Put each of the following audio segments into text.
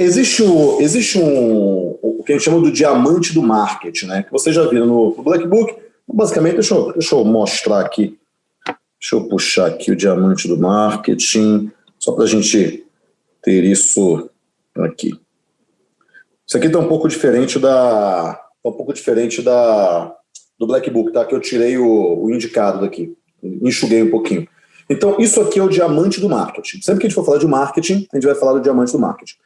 existe, o, existe um, o que a gente chama do diamante do marketing, né? Que você já viu no, no Black Book. Basicamente, deixa eu, deixa eu mostrar aqui. Deixa eu puxar aqui o diamante do marketing, só para a gente ter isso aqui. Isso aqui está um pouco diferente da, tá um pouco diferente da do Black Book, tá? Que eu tirei o, o indicado daqui, enxuguei um pouquinho. Então, isso aqui é o diamante do marketing. Sempre que a gente for falar de marketing, a gente vai falar do diamante do marketing.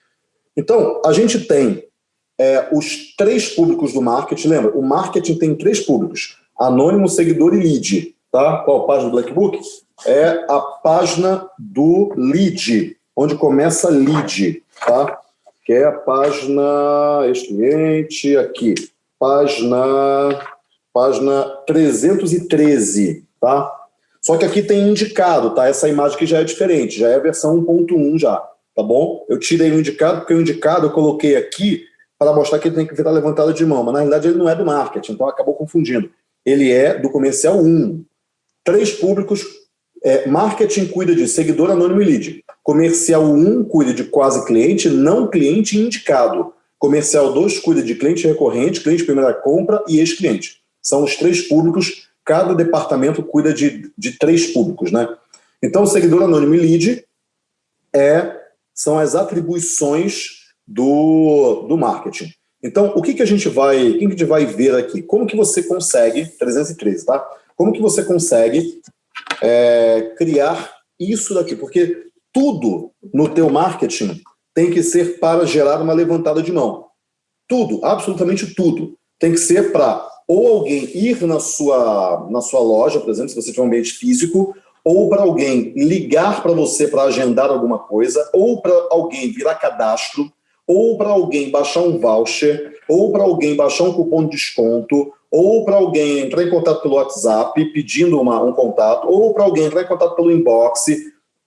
Então, a gente tem é, os três públicos do marketing. Lembra? O marketing tem três públicos. Anônimo, seguidor e lead. Tá? Qual a página do Black Book? É a página do lead, onde começa lead. Tá? Que é a página, ex-cliente, aqui. Página, página 313. Tá? Só que aqui tem indicado, tá? Essa imagem aqui já é diferente, já é a versão 1.1 já, tá bom? Eu tirei o indicado, porque o indicado eu coloquei aqui para mostrar que ele tem que virar levantado de mão, mas na realidade ele não é do marketing, então acabou confundindo. Ele é do comercial 1. Três públicos, é, marketing cuida de seguidor anônimo e lead. Comercial 1 cuida de quase cliente, não cliente indicado. Comercial 2 cuida de cliente recorrente, cliente primeira compra e ex-cliente. São os três públicos cada departamento cuida de, de três públicos, né? Então, seguidor anônimo e lead é, são as atribuições do, do marketing. Então, o que, que a gente vai, o que, que a gente vai ver aqui? Como que você consegue, 313, tá? Como que você consegue é, criar isso daqui? Porque tudo no teu marketing tem que ser para gerar uma levantada de mão. Tudo, absolutamente tudo. Tem que ser para ou alguém ir na sua, na sua loja, por exemplo, se você tiver um ambiente físico, ou para alguém ligar para você para agendar alguma coisa, ou para alguém virar cadastro, ou para alguém baixar um voucher, ou para alguém baixar um cupom de desconto, ou para alguém entrar em contato pelo WhatsApp pedindo uma, um contato, ou para alguém entrar em contato pelo inbox,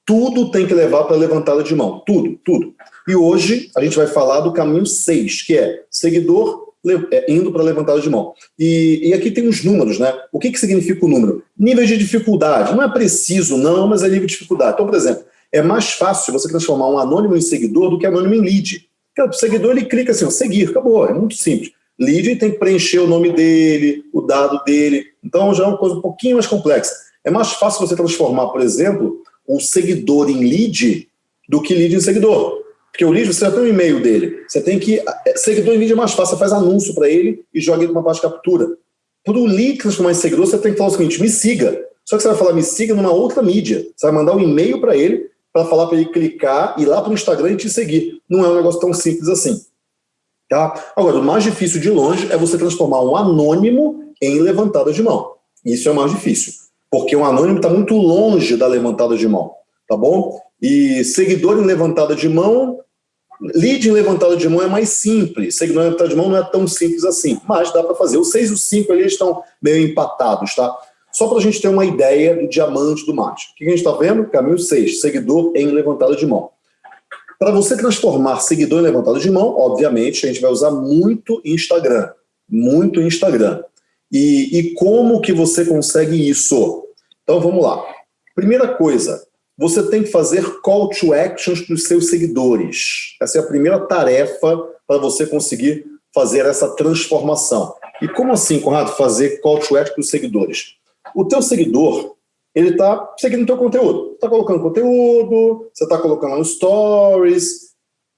tudo tem que levar para levantada de mão, tudo, tudo. E hoje a gente vai falar do caminho 6, que é seguidor indo para levantada de mão. E, e, aqui tem os números, né? O que, que significa o número? Nível de dificuldade. Não é preciso, não, mas é nível de dificuldade. Então, por exemplo, é mais fácil você transformar um anônimo em seguidor do que anônimo em lead. Porque o seguidor, ele clica assim, ó, seguir, acabou, é muito simples. Lead tem que preencher o nome dele, o dado dele. Então, já é uma coisa um pouquinho mais complexa. É mais fácil você transformar, por exemplo, um seguidor em lead do que lead em seguidor. Porque o lead, você já tem um e-mail dele. Você tem que... É, seguidor em lead é mais fácil. Você faz anúncio para ele e joga ele numa página de captura. Para o lead transformar em seguidor, você tem que falar o seguinte, me siga. Só que você vai falar me siga numa outra mídia. Você vai mandar um e-mail para ele para falar para ele clicar, ir lá para o Instagram e te seguir. Não é um negócio tão simples assim. Tá? Agora, o mais difícil de longe é você transformar um anônimo em levantada de mão. Isso é o mais difícil. Porque um anônimo está muito longe da levantada de mão. Tá bom? E seguidor em levantada de mão Lead em levantada de mão é mais simples, seguidor em levantada de mão não é tão simples assim, mas dá para fazer. Os 6 e os 5 ali estão meio empatados, tá? Só para a gente ter uma ideia do diamante do mate. O que a gente está vendo? Caminho 6, seguidor em levantada de mão. Para você transformar seguidor em levantada de mão, obviamente, a gente vai usar muito Instagram. Muito Instagram. E, e como que você consegue isso? Então vamos lá. Primeira coisa, você tem que fazer call to actions para os seus seguidores. Essa é a primeira tarefa para você conseguir fazer essa transformação. E como assim, Conrado, fazer call to action para os seguidores? O teu seguidor, ele está seguindo o teu conteúdo. Está colocando conteúdo, você está colocando stories,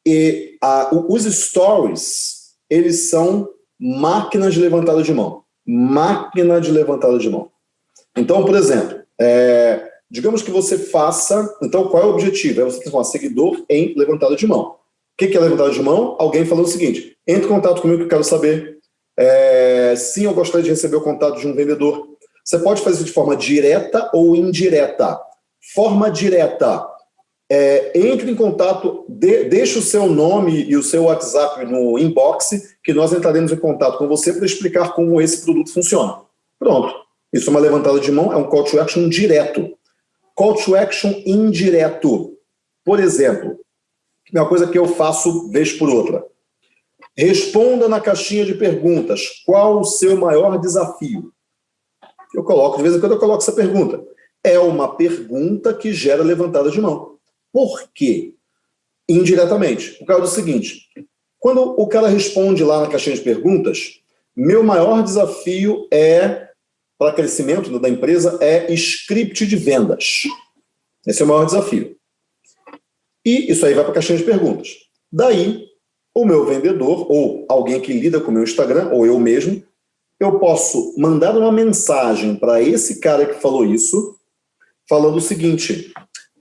e a, os stories, eles são máquinas de levantada de mão. Máquina de levantada de mão. Então, por exemplo, é, Digamos que você faça, então qual é o objetivo? É você transformar seguidor em levantada de mão. O que é levantada de mão? Alguém falando o seguinte, entre em contato comigo que eu quero saber. É, sim, eu gostaria de receber o contato de um vendedor. Você pode fazer de forma direta ou indireta. Forma direta. É, entre em contato, de, deixe o seu nome e o seu WhatsApp no inbox, que nós entraremos em contato com você para explicar como esse produto funciona. Pronto. Isso é uma levantada de mão, é um call to action direto. Call to action indireto. Por exemplo, uma coisa que eu faço vez por outra. Responda na caixinha de perguntas qual o seu maior desafio. Eu coloco, de vez em quando eu coloco essa pergunta. É uma pergunta que gera levantada de mão. Por quê? indiretamente. Por causa do seguinte, quando o cara responde lá na caixinha de perguntas, meu maior desafio é, para crescimento da empresa, é script de vendas. Esse é o maior desafio. E isso aí vai para a caixinha de perguntas. Daí, o meu vendedor, ou alguém que lida com o meu Instagram, ou eu mesmo, eu posso mandar uma mensagem para esse cara que falou isso, falando o seguinte,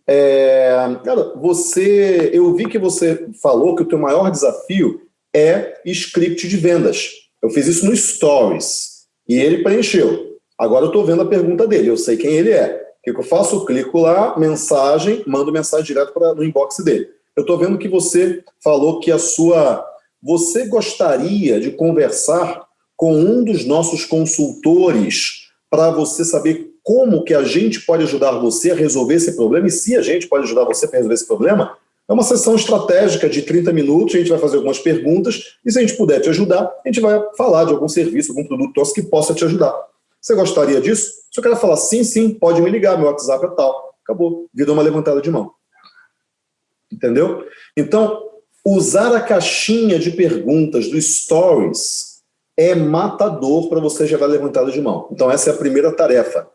é, cara, você, eu vi que você falou que o teu maior desafio é script de vendas. Eu fiz isso no Stories, e ele preencheu. Agora eu estou vendo a pergunta dele, eu sei quem ele é. O que, eu faço? Clico lá, mensagem, mando mensagem direto para no inbox dele. Eu estou vendo que você falou que a sua... Você gostaria de conversar com um dos nossos consultores para você saber como que a gente pode ajudar você a resolver esse problema e se a gente pode ajudar você a resolver esse problema, é uma sessão estratégica de 30 minutos, a gente vai fazer algumas perguntas e se a gente puder te ajudar, a gente vai falar de algum serviço, algum produto nosso que possa te ajudar. Você gostaria disso? Se o cara falar sim, sim, pode me ligar, meu WhatsApp é tal. Acabou, vida uma levantada de mão. Entendeu? Então, usar a caixinha de perguntas do Stories é matador para você gerar levantada de mão. Então, essa é a primeira tarefa.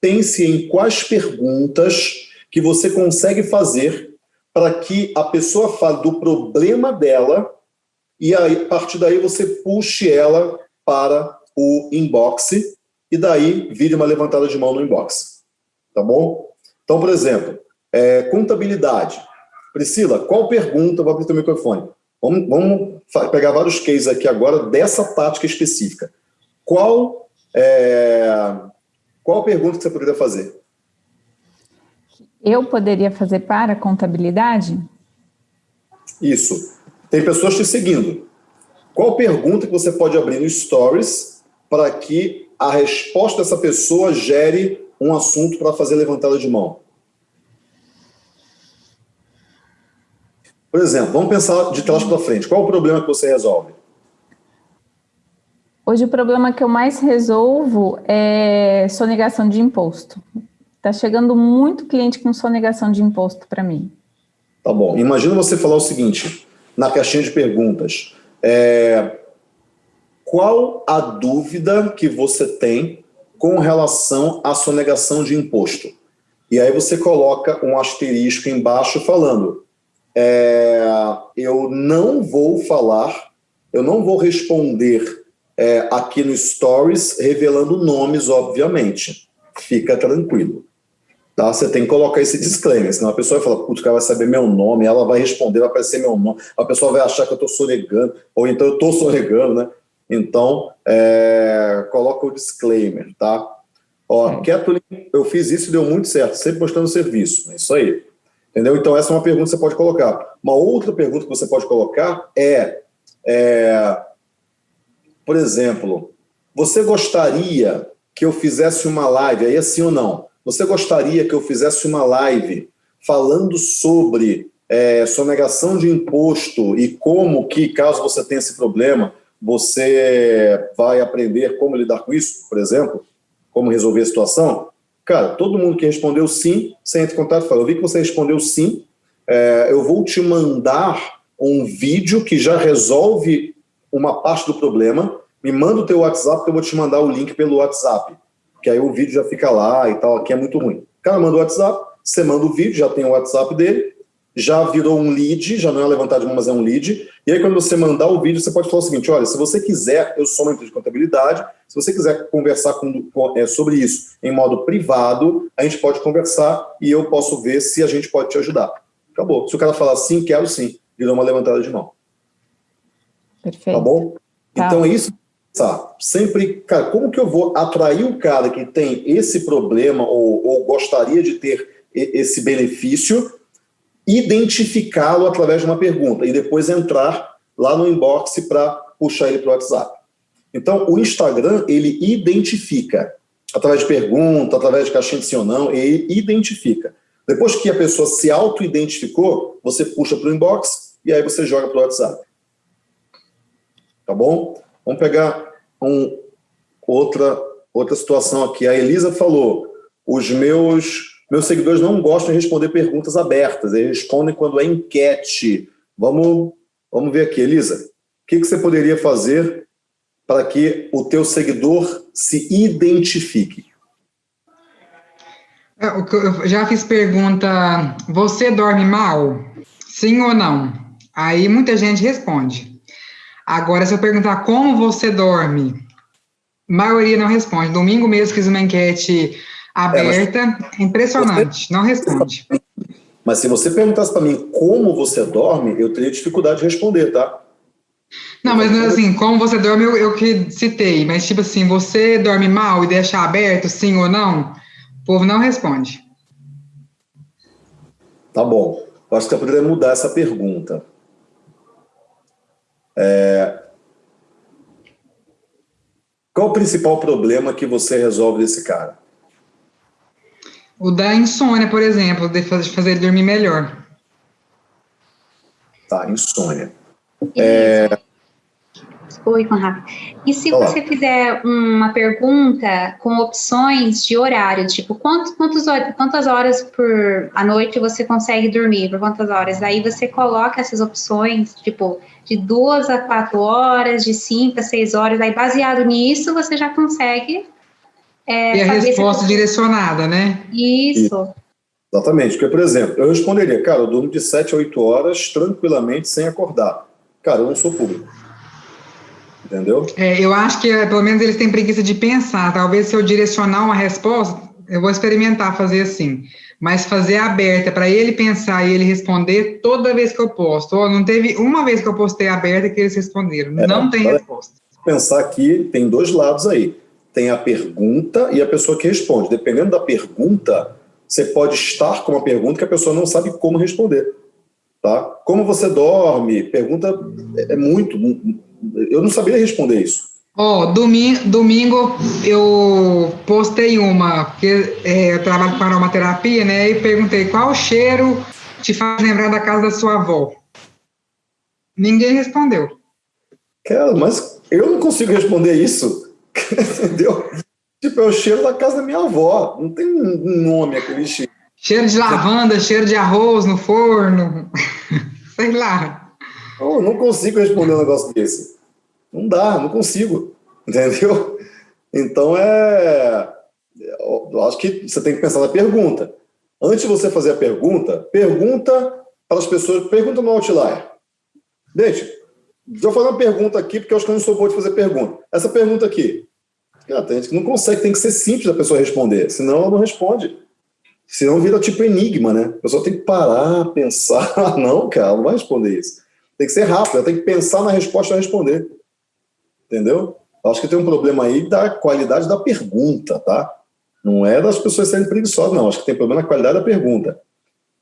Pense em quais perguntas que você consegue fazer para que a pessoa fale do problema dela e aí, a partir daí você puxe ela para o inbox e daí vire uma levantada de mão no inbox. Tá bom? Então, por exemplo, é, contabilidade. Priscila, qual pergunta? Vou abrir o microfone. Vamos, vamos, pegar vários cases aqui agora dessa tática específica. Qual, é, qual pergunta que você poderia fazer? Eu poderia fazer para contabilidade? Isso. Tem pessoas te seguindo. Qual pergunta que você pode abrir no Stories para que a resposta dessa pessoa gere um assunto para fazer levantada de mão? Por exemplo, vamos pensar de trás para frente. Qual o problema que você resolve? Hoje o problema que eu mais resolvo é sonegação de imposto. Está chegando muito cliente com sonegação de imposto para mim. Tá bom. Imagina você falar o seguinte, na caixinha de perguntas. É, qual a dúvida que você tem com relação à sonegação de imposto? E aí você coloca um asterisco embaixo falando é, eu não vou falar, eu não vou responder é, aqui no Stories revelando nomes, obviamente. Fica tranquilo. Tá? Você tem que colocar esse disclaimer, senão a pessoa vai falar, putz, o cara vai saber meu nome, ela vai responder, vai aparecer meu nome, a pessoa vai achar que eu estou sonegando, ou então eu estou sonegando, né? Então, é, coloca o disclaimer, tá? Ó, Kathleen, eu fiz isso e deu muito certo, sempre mostrando serviço, é isso aí. Entendeu? Então, essa é uma pergunta que você pode colocar. Uma outra pergunta que você pode colocar é, é por exemplo, você gostaria que eu fizesse uma live, aí é sim ou não, você gostaria que eu fizesse uma live falando sobre é, sonegação de imposto e como que, caso você tenha esse problema, você vai aprender como lidar com isso, por exemplo, como resolver a situação? Cara, todo mundo que respondeu sim, você entra em contato e fala, eu vi que você respondeu sim, é, eu vou te mandar um vídeo que já resolve uma parte do problema, me manda o teu WhatsApp que eu vou te mandar o link pelo WhatsApp, que aí o vídeo já fica lá e tal, aqui é muito ruim. O cara manda o WhatsApp, você manda o vídeo, já tem o WhatsApp dele, já virou um lead, já não é levantar de mão, mas é um lead. E aí, quando você mandar o vídeo, você pode falar o seguinte, olha, se você quiser, eu sou uma empresa de contabilidade, se você quiser conversar com, com, é, sobre isso em modo privado, a gente pode conversar e eu posso ver se a gente pode te ajudar. Acabou. Se o cara falar sim, quero sim, virou uma levantada de mão. Perfeito. Tá bom? Tá. Então é isso Tá. Sempre, cara, como que eu vou atrair o cara que tem esse problema ou, ou gostaria de ter esse benefício identificá-lo através de uma pergunta e depois entrar lá no inbox para puxar ele para o WhatsApp. Então, o Instagram, ele identifica, através de pergunta, através de caixinha de sim ou não, ele identifica. Depois que a pessoa se auto-identificou, você puxa para o inbox e aí você joga para o WhatsApp. Tá bom? Vamos pegar um, outra, outra situação aqui. A Elisa falou, os meus Meus seguidores não gostam de responder perguntas abertas, eles respondem quando é enquete. Vamos, vamos ver aqui, Elisa. O que, que você poderia fazer para que o teu seguidor se identifique? É, eu já fiz pergunta, você dorme mal? Sim ou não? Aí muita gente responde. Agora, se eu perguntar como você dorme, a maioria não responde. Domingo mesmo fiz uma enquete aberta, é, impressionante, você... não responde. Mas se você perguntasse para mim como você dorme, eu teria dificuldade de responder, tá? Não, mas assim, como você dorme, eu, eu que citei, mas tipo assim, você dorme mal e deixa aberto, sim ou não? povo não responde. Tá bom. Eu acho que eu poderia mudar essa pergunta. É... Qual o principal problema que você resolve desse cara? O da insônia, por exemplo, de fazer ele dormir melhor. Tá, insônia. É... Oi, Conrado. E se Olá. você fizer uma pergunta com opções de horário, tipo, quantos, quantos, quantas horas por a noite você consegue dormir, por quantas horas? Aí você coloca essas opções, tipo, de duas a quatro horas, de cinco a seis horas, aí baseado nisso você já consegue... É, e a resposta direcionada, né? Isso. Isso. Exatamente, porque, por exemplo, eu responderia, cara, eu durmo de sete a oito horas tranquilamente sem acordar. Cara, eu não sou público entendeu? É, eu acho que pelo menos eles têm preguiça de pensar. Talvez se eu direcionar uma resposta, eu vou experimentar fazer assim. Mas fazer aberta para ele pensar e ele responder toda vez que eu posto. Oh, não teve uma vez que eu postei aberta que eles responderam. É, não tem resposta. Pensar que tem dois lados aí. Tem a pergunta e a pessoa que responde. Dependendo da pergunta, você pode estar com uma pergunta que a pessoa não sabe como responder. Tá? Como você dorme? Pergunta é muito, eu não sabia responder isso. Ó, oh, domingo, domingo eu postei uma, porque é, eu trabalho com aromaterapia, né? E perguntei qual cheiro te faz lembrar da casa da sua avó. Ninguém respondeu. Cara, mas eu não consigo responder isso. Entendeu? Tipo, é o cheiro da casa da minha avó. Não tem um nome aquele cheiro. Cheiro de lavanda, cheiro de arroz no forno. Sei lá. Eu não consigo responder um negócio desse. Não dá, não consigo. Entendeu? Então é. Eu acho que você tem que pensar na pergunta. Antes de você fazer a pergunta, pergunta para as pessoas, pergunta no Outlier. Gente, vou fazer uma pergunta aqui, porque eu acho que eu não sou bom de fazer pergunta. Essa pergunta aqui. Tem gente que não consegue, tem que ser simples da pessoa responder, senão ela não responde. Senão vira tipo enigma, né? A pessoa tem que parar, pensar. Não, cara, não vai responder isso. Tem que ser rápido, ela tem que pensar na resposta e responder. Entendeu? Acho que tem um problema aí da qualidade da pergunta, tá? Não é das pessoas serem preguiçosas, não. Acho que tem problema na qualidade da pergunta.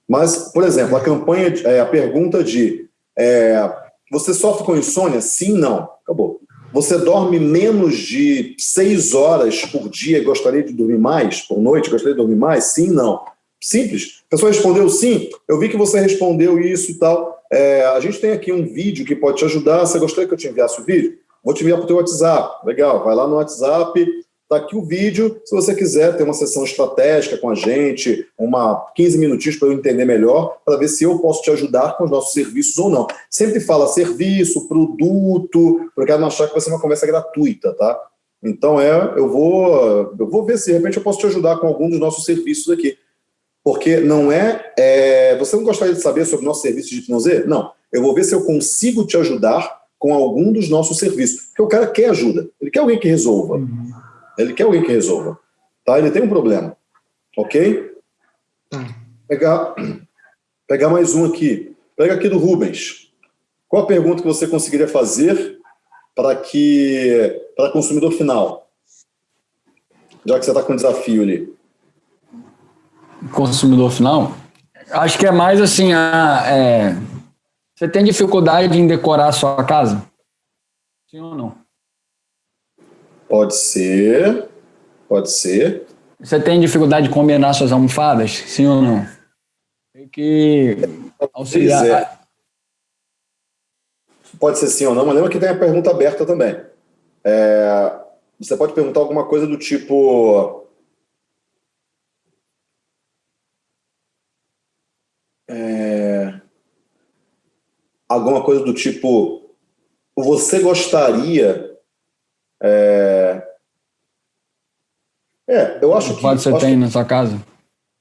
Mas, por exemplo, a campanha, é, a pergunta de é, você sofre com insônia? Sim, não. Acabou. Você dorme menos de seis horas por dia gostaria de dormir mais por noite? Gostaria de dormir mais? Sim, não. Simples. A pessoa respondeu sim. Eu vi que você respondeu isso e tal. É, a gente tem aqui um vídeo que pode te ajudar. Você gostaria que eu te enviasse o vídeo? Vou te enviar para o teu WhatsApp. Legal, vai lá no WhatsApp, está aqui o vídeo. Se você quiser ter uma sessão estratégica com a gente, uma 15 minutinhos para eu entender melhor, para ver se eu posso te ajudar com os nossos serviços ou não. Sempre fala serviço, produto, porque eu não achar que vai ser uma conversa gratuita, tá? Então, é, eu vou, eu vou ver se de repente eu posso te ajudar com algum dos nossos serviços aqui porque não é, é, Você não gostaria de saber sobre o nosso serviço de hipnose? Não. Eu vou ver se eu consigo te ajudar com algum dos nossos serviços. Porque o cara quer ajuda. Ele quer alguém que resolva. Uhum. Ele quer alguém que resolva. Tá? Ele tem um problema. Ok? Tá. Pegar, pegar mais um aqui. Pega aqui do Rubens. Qual a pergunta que você conseguiria fazer para que para consumidor final? Já que você está com um desafio ali consumidor final? Acho que é mais assim, a, é, você tem dificuldade em decorar a sua casa? Sim ou não? Pode ser, pode ser. Você tem dificuldade de combinar suas almofadas, sim ou não? Tem que auxiliar. É. Pode ser sim ou não, mas lembra que tem a pergunta aberta também. É, você pode perguntar alguma coisa do tipo... É, alguma coisa do tipo... Você gostaria é, é eu acho que... Quanto você tem que, na sua casa?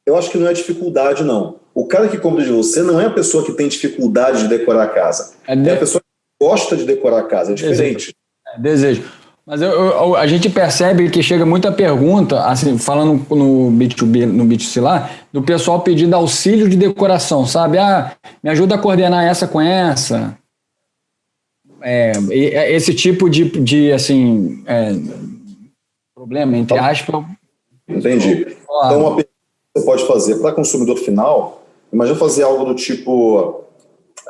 Eu acho que não é dificuldade, não. O cara que compra de você não é a pessoa que tem dificuldade de decorar a casa. É, de... é a pessoa que gosta de decorar a casa, é diferente. Desejo. É, desejo. Mas eu, eu, a gente percebe que chega muita pergunta, assim, falando no B2B, no B2C lá, do pessoal pedindo auxílio de decoração, sabe? Ah, me ajuda a coordenar essa com essa. É, é esse tipo de, de assim, é, problema, entre aspas. Entendi. Então, uma pergunta que você pode fazer para consumidor final, imagina fazer algo do tipo...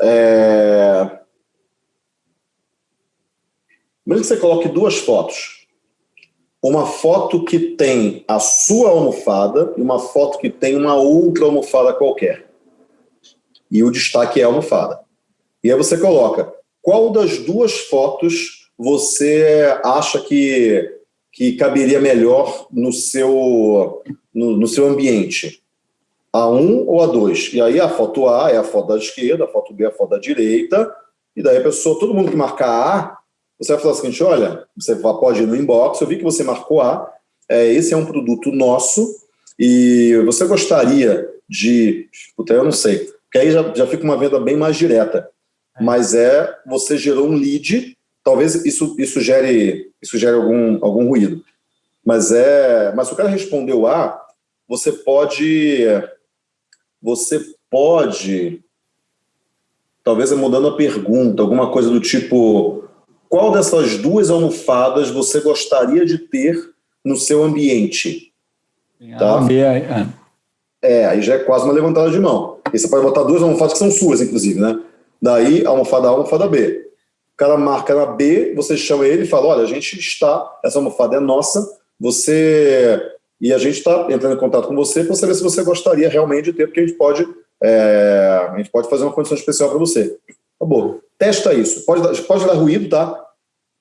É, Imagina que você coloque duas fotos. Uma foto que tem a sua almofada e uma foto que tem uma outra almofada qualquer. E o destaque é a almofada. E aí você coloca qual das duas fotos você acha que, que caberia melhor no seu, no, no seu ambiente. A 1 ou a 2. E aí a foto A é a foto da esquerda, a foto B é a foto da direita, e daí a pessoa, todo mundo que marcar A, você vai falar o seguinte, olha, você pode ir no inbox, eu vi que você marcou A, é, esse é um produto nosso, e você gostaria de, puta, eu não sei, porque aí já, já fica uma venda bem mais direta. Mas é, você gerou um lead, talvez isso, isso gere, isso gere algum, algum ruído, mas é, mas se o cara respondeu A, você pode, você pode, talvez é mudando a pergunta, alguma coisa do tipo, qual dessas duas almofadas você gostaria de ter no seu ambiente? Tá? É. é, aí já é quase uma levantada de mão. E você pode botar duas almofadas que são suas, inclusive, né? Daí, almofada A, almofada B. O cara marca na B, você chama ele e fala, olha, a gente está, essa almofada é nossa, você... E a gente está entrando em contato com você para saber se você gostaria realmente de ter, porque a gente pode, é, a gente pode fazer uma condição especial para você. Acabou. Testa isso. Pode, pode dar ruído, tá?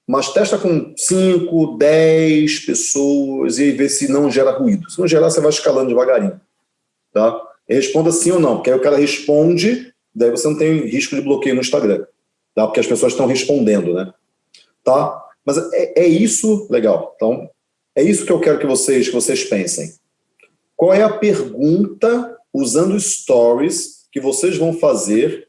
Mas testa com 5, 10 pessoas e vê se não gera ruído. Se não gerar, você vai escalando devagarinho. Tá? E responda sim ou não, porque aí o cara responde, daí você não tem risco de bloqueio no Instagram. Tá? Porque as pessoas estão respondendo, né? Tá? Mas é, é isso, legal. Então, é isso que eu quero que vocês, que vocês pensem. Qual é a pergunta, usando stories, que vocês vão fazer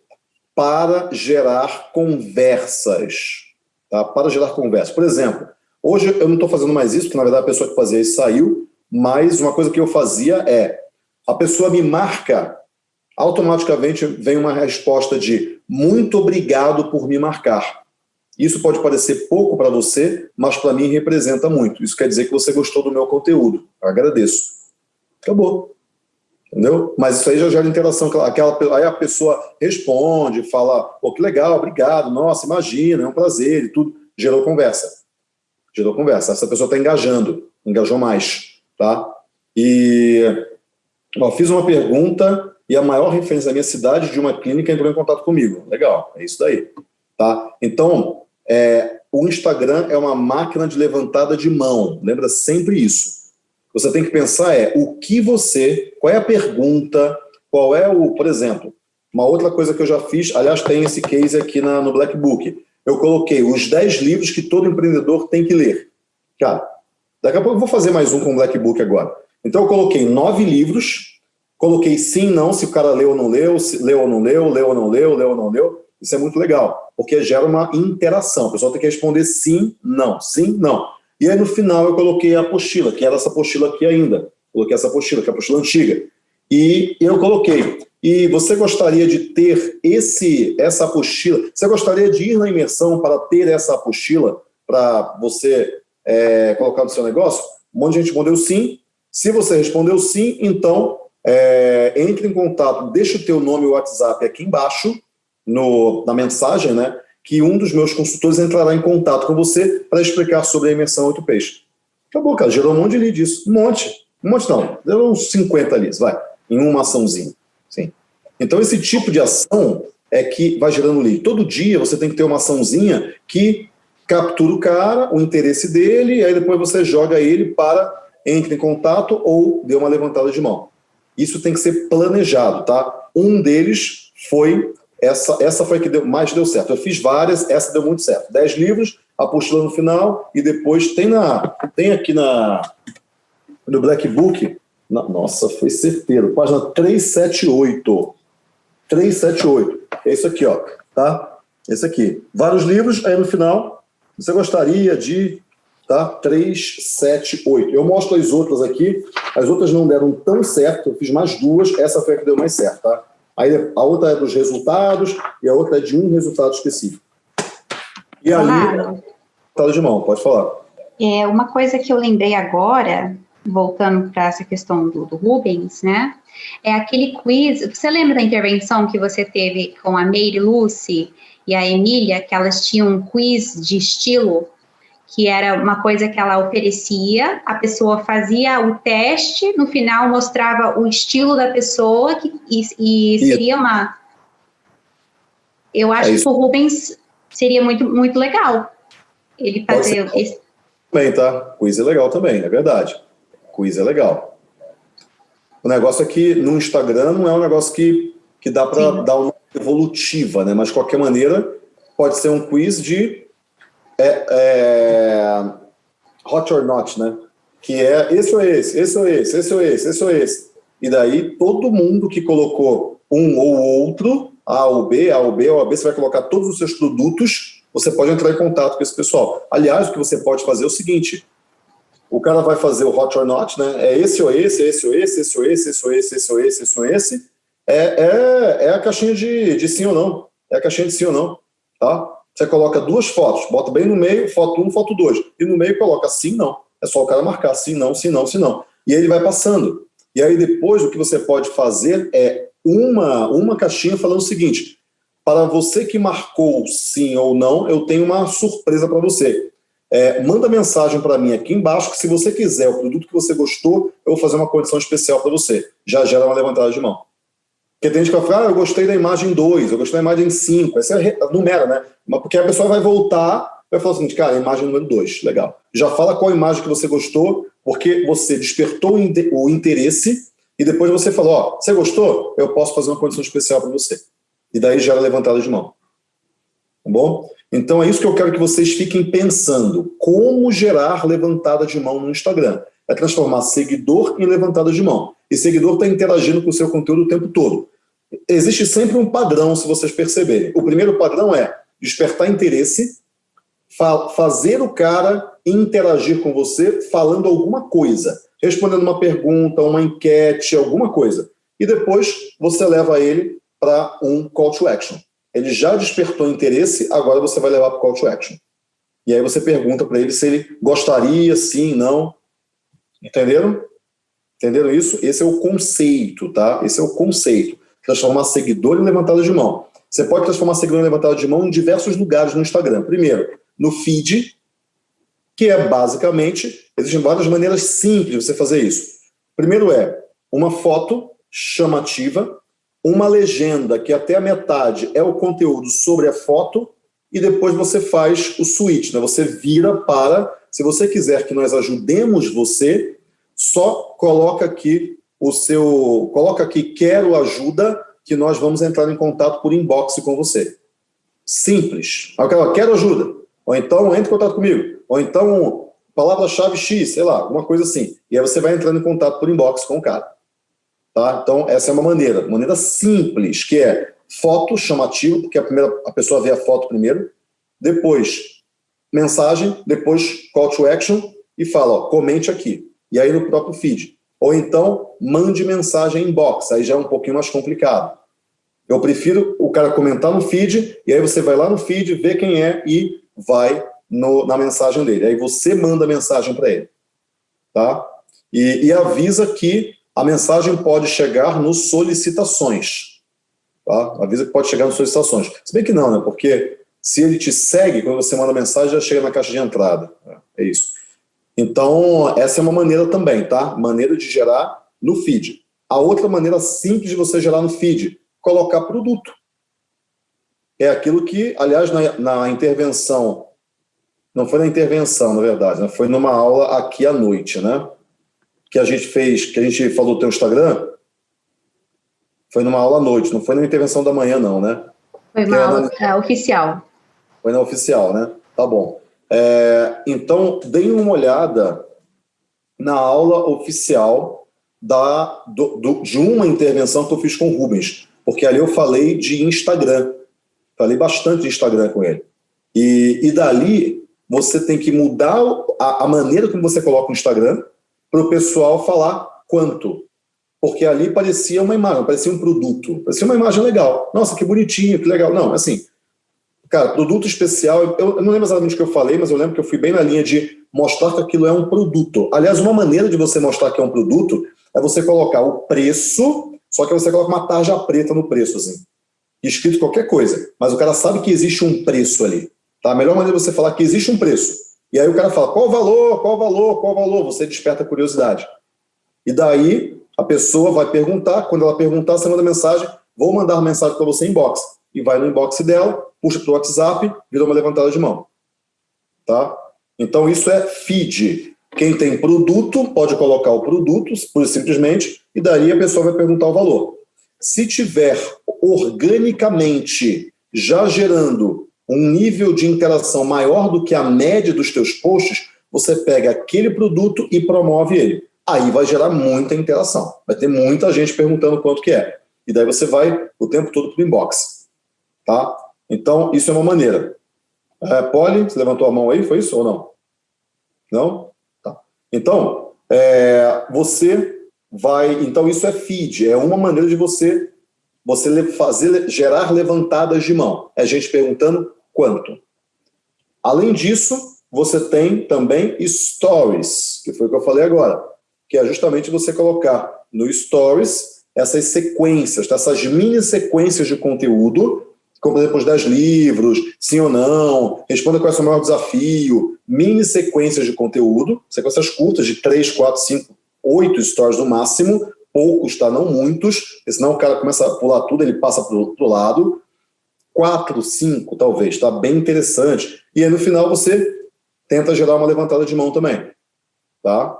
para gerar conversas. Tá? Para gerar conversas. Por exemplo, hoje eu não estou fazendo mais isso, porque na verdade a pessoa que fazia isso saiu, mas uma coisa que eu fazia é, a pessoa me marca, automaticamente vem uma resposta de muito obrigado por me marcar. Isso pode parecer pouco para você, mas para mim representa muito. Isso quer dizer que você gostou do meu conteúdo. Agradeço. Acabou entendeu? Mas isso aí já gera interação, aquela, aí a pessoa responde, fala, pô, que legal, obrigado, nossa, imagina, é um prazer e tudo, gerou conversa, gerou conversa, essa pessoa está engajando, engajou mais, tá? E, ó, fiz uma pergunta e a maior referência da minha cidade de uma clínica entrou em contato comigo, legal, é isso daí, tá? Então, é, o Instagram é uma máquina de levantada de mão, lembra sempre isso, você tem que pensar é o que você, qual é a pergunta, qual é o, por exemplo, uma outra coisa que eu já fiz, aliás, tem esse case aqui na, no Black Book, eu coloquei os 10 livros que todo empreendedor tem que ler. Cara, daqui a pouco eu vou fazer mais um com o Black Book agora. Então eu coloquei nove livros, coloquei sim, não, se o cara leu ou não leu, leu ou não leu, leu ou não leu, leu ou não leu. Isso é muito legal, porque gera uma interação. O pessoal tem que responder sim, não, sim, não. E aí no final eu coloquei a apostila, que era essa apostila aqui ainda. Coloquei essa apostila, que é a apostila antiga. E eu coloquei, e você gostaria de ter esse, essa apostila, você gostaria de ir na imersão para ter essa apostila, para você é, colocar no seu negócio? Um monte de gente respondeu sim. Se você respondeu sim, então é, entre em contato, deixa o teu nome e o WhatsApp aqui embaixo, no, na mensagem, né? que um dos meus consultores entrará em contato com você para explicar sobre a imersão 8 peixes. Acabou, cara, gerou um monte de lead disso. Um monte. Um monte não, deu uns 50 leads, vai, em uma açãozinha. Sim. Então esse tipo de ação é que vai gerando lead. Todo dia você tem que ter uma açãozinha que captura o cara, o interesse dele, e aí depois você joga ele para entre em contato ou dê uma levantada de mão. Isso tem que ser planejado, tá? Um deles foi essa, essa foi a que deu, mais deu certo. Eu fiz várias, essa deu muito certo. Dez livros, apostila no final, e depois tem, na, tem aqui na, no Black Book, na, nossa, foi certeiro, página 378. 378. É isso aqui, ó, tá? Esse aqui. Vários livros, aí no final, você gostaria de tá? 3, 7, 8. Eu mostro as outras aqui, as outras não deram tão certo, eu fiz mais duas, essa foi a que deu mais certo, tá? Aí a outra é dos resultados e a outra é de um resultado específico. E aí, claro. de mão, pode falar. É, uma coisa que eu lembrei agora, voltando para essa questão do, do, Rubens, né? É aquele quiz. Você lembra da intervenção que você teve com a Meire Lucy e a Emília, que elas tinham um quiz de estilo que era uma coisa que ela oferecia, a pessoa fazia o teste, no final mostrava o estilo da pessoa que, e, e seria uma. Eu acho é que o Rubens seria muito, muito legal. Ele fazer esse. Também, tá? Quiz é legal também, é verdade. Quiz é legal. O negócio é que no Instagram não é um negócio que, que dá para dar uma evolutiva, né? Mas de qualquer maneira, pode ser um quiz de é, é, hot or not, né? Que é esse ou esse, esse ou esse, esse ou esse, esse ou esse. E daí todo mundo que colocou um ou outro, A ou B, A ou B, ou A B, você vai colocar todos os seus produtos, você pode entrar em contato com esse pessoal. Aliás, o que você pode fazer é o seguinte, o cara vai fazer o hot or not, né? É esse ou esse, esse ou esse, esse ou esse, esse ou esse, esse ou esse, esse ou esse. É, é, é a caixinha de, de sim ou não. É a caixinha de sim ou não, tá? Você coloca duas fotos, bota bem no meio, foto 1, um, foto 2. E no meio coloca sim, não. É só o cara marcar sim, não, sim, não, sim, não. E aí ele vai passando. E aí depois o que você pode fazer é uma, uma caixinha falando o seguinte, para você que marcou sim ou não, eu tenho uma surpresa para você. É, manda mensagem para mim aqui embaixo que se você quiser o produto que você gostou, eu vou fazer uma condição especial para você. Já gera uma levantada de mão. Porque tem gente que vai falar, ah, eu gostei da imagem 2, eu gostei da imagem 5. Essa é numera, né? Mas porque a pessoa vai voltar vai falar seguinte, cara, imagem número 2, legal. Já fala qual imagem que você gostou, porque você despertou o interesse e depois você falou, ó, você gostou? Eu posso fazer uma condição especial para você. E daí gera levantada de mão. Tá bom? Então é isso que eu quero que vocês fiquem pensando. Como gerar levantada de mão no Instagram? É transformar seguidor em levantada de mão. E seguidor está interagindo com o seu conteúdo o tempo todo. Existe sempre um padrão, se vocês perceberem. O primeiro padrão é despertar interesse, fa fazer o cara interagir com você falando alguma coisa, respondendo uma pergunta, uma enquete, alguma coisa. E depois você leva ele para um call to action. Ele já despertou interesse, agora você vai levar para o call to action. E aí você pergunta para ele se ele gostaria, sim, não. Entenderam? Entenderam isso? Esse é o conceito, tá? Esse é o conceito. Transformar seguidor em levantada de mão. Você pode transformar seguidor em levantada de mão em diversos lugares no Instagram. Primeiro, no feed, que é basicamente, existem várias maneiras simples de você fazer isso. Primeiro é uma foto chamativa, uma legenda que até a metade é o conteúdo sobre a foto, e depois você faz o switch, né? você vira para, se você quiser que nós ajudemos você, só coloca aqui o seu, coloca aqui quero ajuda, que nós vamos entrar em contato por inbox com você. Simples. Quero ajuda. Ou então, entre em contato comigo. Ou então, palavra-chave X, sei lá, alguma coisa assim. E aí você vai entrando em contato por inbox com o cara. Tá? Então, essa é uma maneira. Maneira simples, que é foto chamativa, porque a, primeira, a pessoa vê a foto primeiro. Depois, mensagem. Depois, call to action. E fala, ó, comente aqui. E aí no próprio feed. Ou então, mande mensagem inbox, aí já é um pouquinho mais complicado. Eu prefiro o cara comentar no feed, e aí você vai lá no feed, vê quem é e vai no, na mensagem dele. Aí você manda a mensagem para ele. Tá? E, e, avisa que a mensagem pode chegar nos solicitações. Tá? Avisa que pode chegar nos solicitações. Se bem que não, né? Porque se ele te segue, quando você manda mensagem, já chega na caixa de entrada. É isso. Então, essa é uma maneira também, tá? Maneira de gerar no feed. A outra maneira simples de você gerar no feed, colocar produto. É aquilo que, aliás, na, na intervenção, não foi na intervenção, na verdade, né? foi numa aula aqui à noite, né? Que a gente fez, que a gente falou do teu Instagram, foi numa aula à noite, não foi na intervenção da manhã, não, né? Foi uma é, oficial. Foi na oficial, né? Tá bom. É, então, deem uma olhada na aula oficial da, do, do, de uma intervenção que eu fiz com o Rubens, porque ali eu falei de Instagram, falei bastante de Instagram com ele. E, e dali, você tem que mudar a, a maneira como você coloca o Instagram para o pessoal falar quanto. Porque ali parecia uma imagem, parecia um produto, parecia uma imagem legal. Nossa, que bonitinho, que legal. Não, assim, cara, produto especial, eu, não lembro exatamente o que eu falei, mas eu lembro que eu fui bem na linha de mostrar que aquilo é um produto. Aliás, uma maneira de você mostrar que é um produto é você colocar o preço, só que você coloca uma tarja preta no preço, assim. Escrito qualquer coisa. Mas o cara sabe que existe um preço ali. Tá? A melhor maneira de você falar que existe um preço. E aí o cara fala, qual o valor, qual o valor, qual o valor? Você desperta a curiosidade. E daí a pessoa vai perguntar, quando ela perguntar, você manda mensagem, vou mandar mensagem para você em inbox. E vai no inbox dela, puxa para o WhatsApp, vira uma levantada de mão. Tá? Então isso é feed. Quem tem produto pode colocar o produto, simplesmente, e daí a pessoa vai perguntar o valor. Se tiver organicamente já gerando um nível de interação maior do que a média dos teus posts, você pega aquele produto e promove ele. Aí vai gerar muita interação. Vai ter muita gente perguntando quanto que é. E daí você vai o tempo todo para o inbox. Tá? Então, isso é uma maneira. É, Polly, você levantou a mão aí? Foi isso ou não? Não? Tá. Então, é, você vai... Então, isso é feed. É uma maneira de você você fazer, gerar levantadas de mão. É gente perguntando quanto. Além disso, você tem também stories, que foi o que eu falei agora, que é justamente você colocar no stories essas sequências, tá? essas mini sequências de conteúdo, como exemplo os 10 livros, sim ou não, responda qual é o seu maior desafio, mini sequências de conteúdo, sequências curtas de 3, 4, 5, 8 stories no máximo, poucos, tá? não muitos, senão o cara começa a pular tudo, ele passa para o outro lado, quatro, cinco, talvez, tá bem interessante. E aí no final você tenta gerar uma levantada de mão também, tá?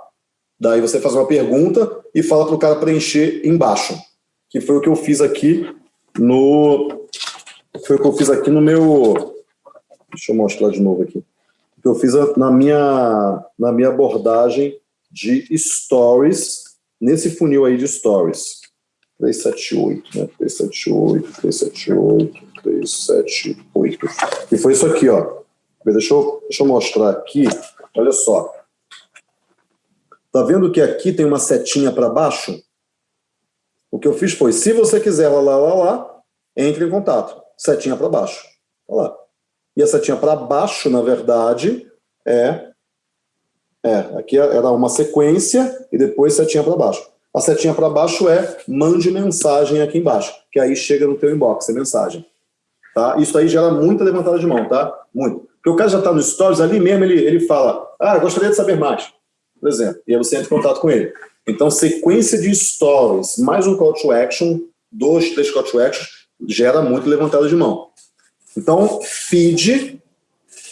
Daí você faz uma pergunta e fala para o cara preencher embaixo, que foi o que eu fiz aqui no... Foi o que eu fiz aqui no meu... Deixa eu mostrar de novo aqui. O que eu fiz na minha, na minha abordagem de stories, nesse funil aí de stories. 378, né? 378, 378, 3, 7, 8. E foi isso aqui, ó. Deixa eu, deixa eu mostrar aqui. Olha só. Tá vendo que aqui tem uma setinha para baixo? O que eu fiz foi, se você quiser lá, lá, lá, lá, entre em contato. Setinha para baixo. Olha lá. E a setinha para baixo, na verdade, é... É, aqui era uma sequência e depois setinha para baixo. A setinha para baixo é mande mensagem aqui embaixo, que aí chega no teu inbox, a mensagem. Tá? Isso aí gera muita levantada de mão, tá? Muito. Porque o cara já está no Stories, ali mesmo ele, ele fala, ah, gostaria de saber mais, por exemplo. E aí você entra em contato com ele. Então, sequência de Stories, mais um call to action, dois, três call to action, gera muito levantada de mão. Então, feed,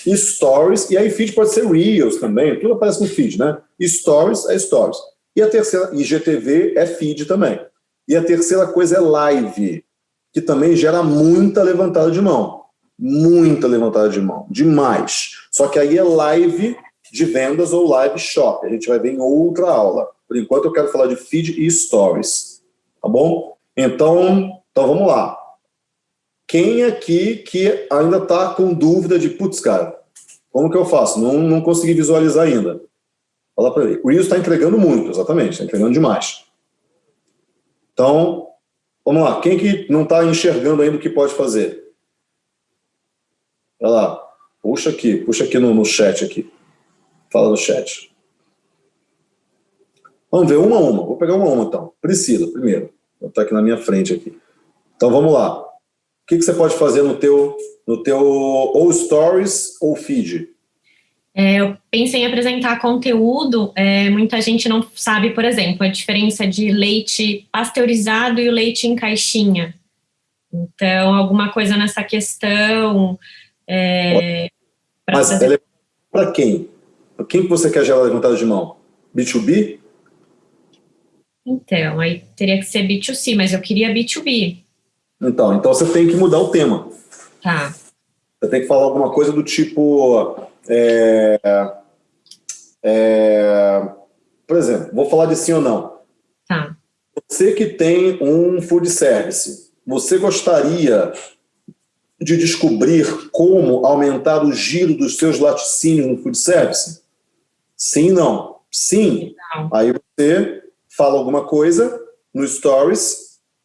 stories, e aí feed pode ser Reels também, tudo aparece no feed, né? Stories é stories. E a terceira, IGTV é feed também. E a terceira coisa é live que também gera muita levantada de mão. Muita levantada de mão, demais. Só que aí é live de vendas ou live shop. A gente vai ver em outra aula. Por enquanto eu quero falar de feed e stories. Tá bom? Então, então vamos lá. Quem aqui que ainda está com dúvida de, putz, cara, como que eu faço? Não, não consegui visualizar ainda. Fala para ele. O Reels está entregando muito, exatamente, está entregando demais. Então, Vamos lá, quem que não está enxergando ainda o que pode fazer? Olha lá, puxa aqui, puxa aqui no, no chat aqui. Fala no chat. Vamos ver uma a uma, vou pegar uma a uma então. Priscila, primeiro, estar aqui na minha frente aqui. Então vamos lá. O que, que você pode fazer no teu, no teu ou stories ou feed? É, eu pensei em apresentar conteúdo, é, muita gente não sabe, por exemplo, a diferença de leite pasteurizado e o leite em caixinha. Então, alguma coisa nessa questão... É, Mas fazer... é para quem? Para quem que você quer gerar levantada de mão? B2B? Então, aí teria que ser B2C, mas eu queria B2B. Então, então você tem que mudar o tema. Tá. Você tem que falar alguma coisa do tipo... É, é, por exemplo, vou falar de sim ou não. Tá. Você que tem um food service, você gostaria de descobrir como aumentar o giro dos seus laticínios no food service? Sim, não. Sim. Não. Aí você fala alguma coisa no Stories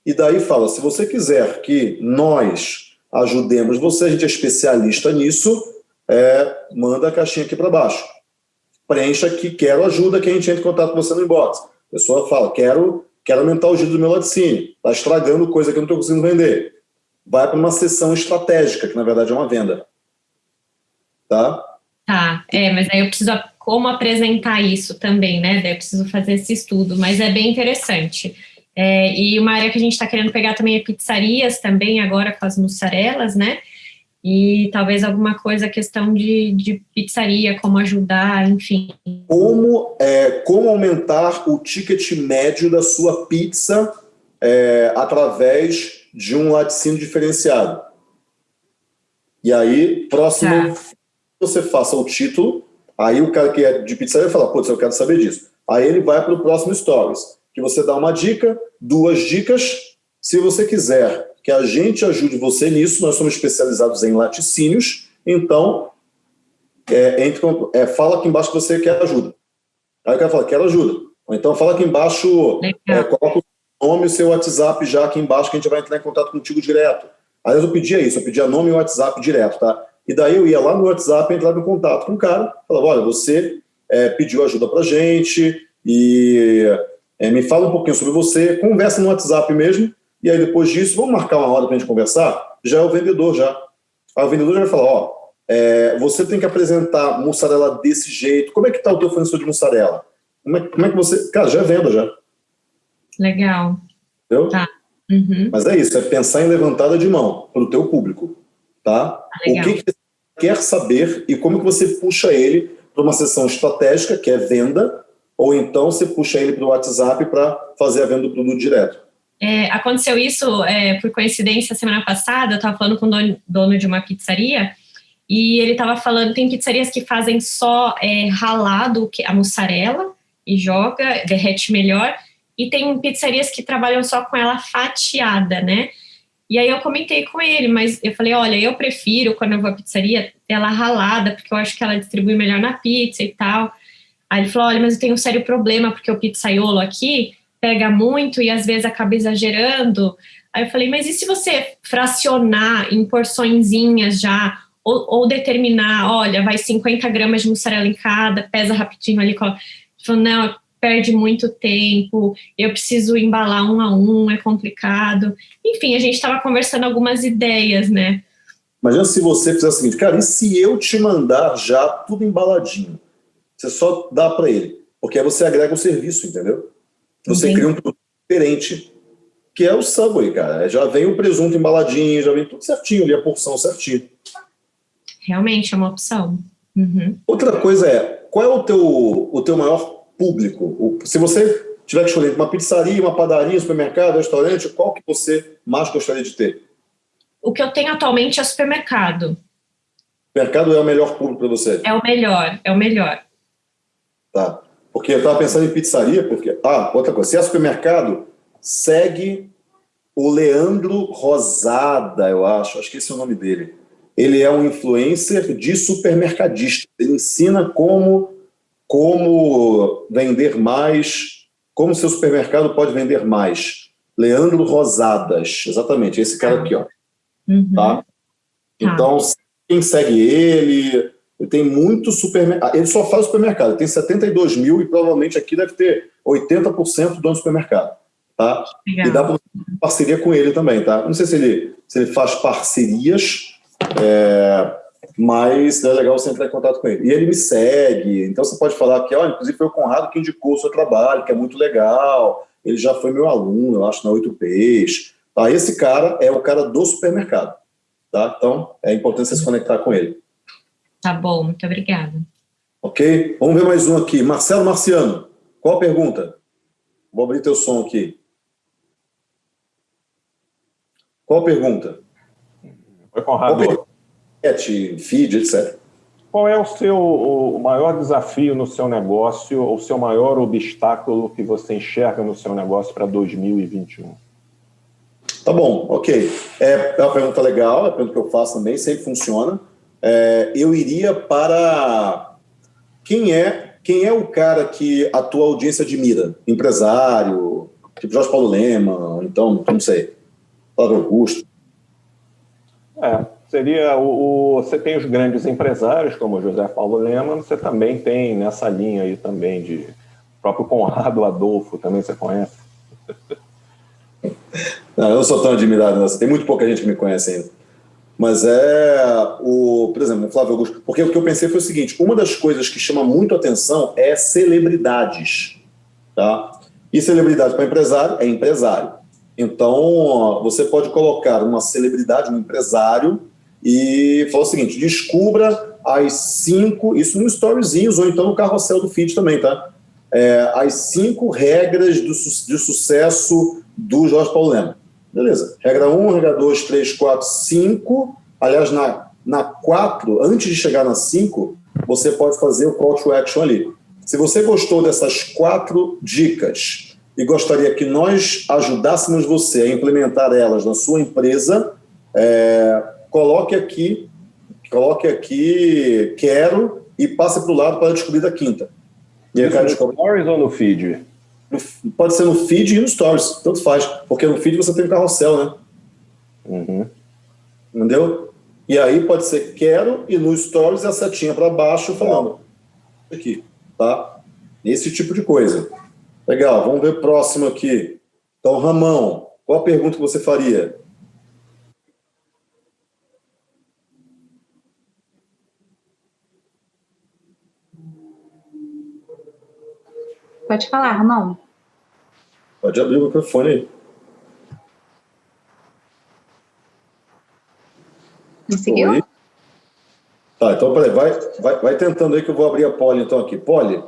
e daí fala, se você quiser que nós ajudemos você, a gente é especialista nisso, é, manda a caixinha aqui para baixo. Preencha aqui, quero ajuda, que a gente entra em contato com você no inbox. A pessoa fala, quero, quero aumentar o giro do meu laticínio, está estragando coisa que eu não estou conseguindo vender. Vai para uma sessão estratégica, que na verdade é uma venda. Tá? Tá, é, mas aí eu preciso como apresentar isso também, né? Daí eu preciso fazer esse estudo, mas é bem interessante. É, e uma área que a gente está querendo pegar também é pizzarias também, agora com as mussarelas, né? E talvez alguma coisa, questão de, de pizzaria, como ajudar, enfim. Como, é, como aumentar o ticket médio da sua pizza é, através de um laticínio diferenciado. E aí, próximo, Tá. você faça o título, aí o cara que é de pizzaria fala, putz, eu quero saber disso. Aí ele vai para o próximo Stories, que você dá uma dica, duas dicas. Se você quiser que a gente ajude você nisso, nós somos especializados em laticínios, então é, entre, é, fala aqui embaixo que você quer ajuda. Aí o cara fala, quero ajuda. Ou então fala aqui embaixo, é, coloca o nome e o seu WhatsApp já aqui embaixo, que a gente vai entrar em contato contigo direto. Aí eu pedia isso, eu pedia nome e WhatsApp direto, tá? E daí eu ia lá no WhatsApp, entrava em contato com o cara, falava, olha, você é, pediu ajuda pra gente e é, me fala um pouquinho sobre você, conversa no WhatsApp mesmo, e aí depois disso, vamos marcar uma hora pra gente conversar? Já é o vendedor, já. Aí o vendedor já vai falar, ó, é, você tem que apresentar mussarela desse jeito, como é que tá o teu fornecedor de mussarela? Como é, como é que você... Cara, já é venda, já. Legal. Entendeu? Tá. Uhum. Mas é isso, é pensar em levantada de mão para o teu público, tá? o legal. que, que você quer saber e como que você puxa ele para uma sessão estratégica, que é venda, ou então você puxa ele para o WhatsApp para fazer a venda do produto direto. É, aconteceu isso é, por coincidência semana passada, eu estava falando com o dono, dono de uma pizzaria e ele estava falando, tem pizzarias que fazem só é, ralado que- a mussarela e joga, derrete melhor, e tem pizzarias que trabalham só com ela fatiada, né? E aí eu comentei com ele, mas eu falei, olha, eu prefiro quando eu vou à pizzaria ela ralada, porque eu acho que ela distribui melhor na pizza e tal. Aí ele falou, olha, mas eu tenho um sério problema, porque o pizzaiolo aqui pega muito e às vezes acaba exagerando. Aí eu falei, mas e se você fracionar em porçõezinhas já, ou, ou determinar, olha, vai 50 gramas de mussarela em cada, pesa rapidinho ali. Ele falou, não, perde muito tempo, eu preciso embalar um a um, é complicado. Enfim, a gente estava conversando algumas ideias, né? Imagina se você fizer o seguinte, cara, e se eu te mandar já tudo embaladinho? Você só dá para ele, porque aí você agrega o serviço, entendeu? Você Entendi. cria um produto diferente, que é o Subway, cara. Já vem o presunto embaladinho, já vem tudo certinho ali, a porção certinho. Realmente é uma opção. Uhum. Outra coisa é, qual é o teu, o teu maior público? O- se você tiver que escolher uma pizzaria, uma padaria, um supermercado, um restaurante, qual que você mais gostaria de ter? O que eu tenho atualmente é supermercado. O mercado é o melhor público para você? É o melhor, é o melhor. Tá. Porque eu estava pensando em pizzaria, porque... Ah, outra coisa, se é supermercado, segue o Leandro Rosada, eu acho, acho que esse é o nome dele. Ele é um influencer de supermercadista. Ele ensina como, como vender mais, como seu supermercado pode vender mais. Leandro Rosadas, exatamente, esse cara aqui, ó. Uhum. Tá? Então, quem segue ele, ele tem muito supermercado. Ele só faz supermercado, ele tem 72 mil e provavelmente aqui deve ter 80% do dono do supermercado. Tá? Legal. E dá para parceria com ele também, tá? Não sei se ele, se ele faz parcerias, é, mas é legal você entrar em contato com ele. E ele me segue, então você pode falar que, olha, inclusive foi o Conrado que indicou o seu trabalho, que é muito legal, ele já foi meu aluno, eu acho, na 8Ps. Tá? Esse cara é o cara do supermercado. Tá? Então, é importante você se conectar com ele. Tá bom, muito obrigada. Ok? Vamos ver mais um aqui. Marcelo Marciano, qual a pergunta? Vou abrir teu som aqui. Qual a pergunta? Oi, Conrado. Feed, etc. Qual é o seu o maior desafio no seu negócio, ou o seu maior obstáculo que você enxerga no seu negócio para 2021? Tá bom, ok. É, é uma pergunta legal, é uma pergunta que eu faço também, sempre funciona. É, eu iria para quem é quem é o cara que a tua audiência admira? Empresário, tipo Jorge Paulo Lema, então, não sei, Flávio Augusto. É, seria o, o, você tem os grandes empresários como José Paulo Lema, você também tem nessa linha aí também de próprio Conrado Adolfo, também você conhece. Não, eu não sou tão admirado, não. tem muito pouca gente que me conhece ainda. Mas é o, por exemplo, o Flávio Augusto. Porque o que eu pensei foi o seguinte: uma das coisas que chama muito atenção é celebridades. Tá? E celebridade para empresário é empresário. Então, você pode colocar uma celebridade, um empresário, e falar o seguinte: descubra as cinco, isso no storyzinhos ou então no carrossel do feed também, tá? É, as cinco regras do, de sucesso do Jorge Paulo Lema. Beleza. Regra 1, regra 2, 3, 4, 5. Aliás, na, na 4, antes de chegar na 5, você pode fazer o call to action ali. Se você gostou dessas quatro dicas e gostaria que nós ajudássemos você a implementar elas na sua empresa, é, coloque aqui, coloque aqui quero e passe para o lado para descobrir da quinta. E Isso no Stories ou no feed? Pode ser no feed e no stories, tanto faz, porque no feed você tem o carrossel, né? Uhum. Entendeu? E aí pode ser quero e no stories a setinha para baixo falando aqui, tá? Esse tipo de coisa. Legal, vamos ver o próximo aqui. Então, Ramão, qual a pergunta que você faria? Pode falar, Ramon. Pode abrir o microfone aí. Conseguiu? Oi. Tá, então peraí, vai, vai, vai tentando aí que eu vou abrir a Poli então aqui. Poli,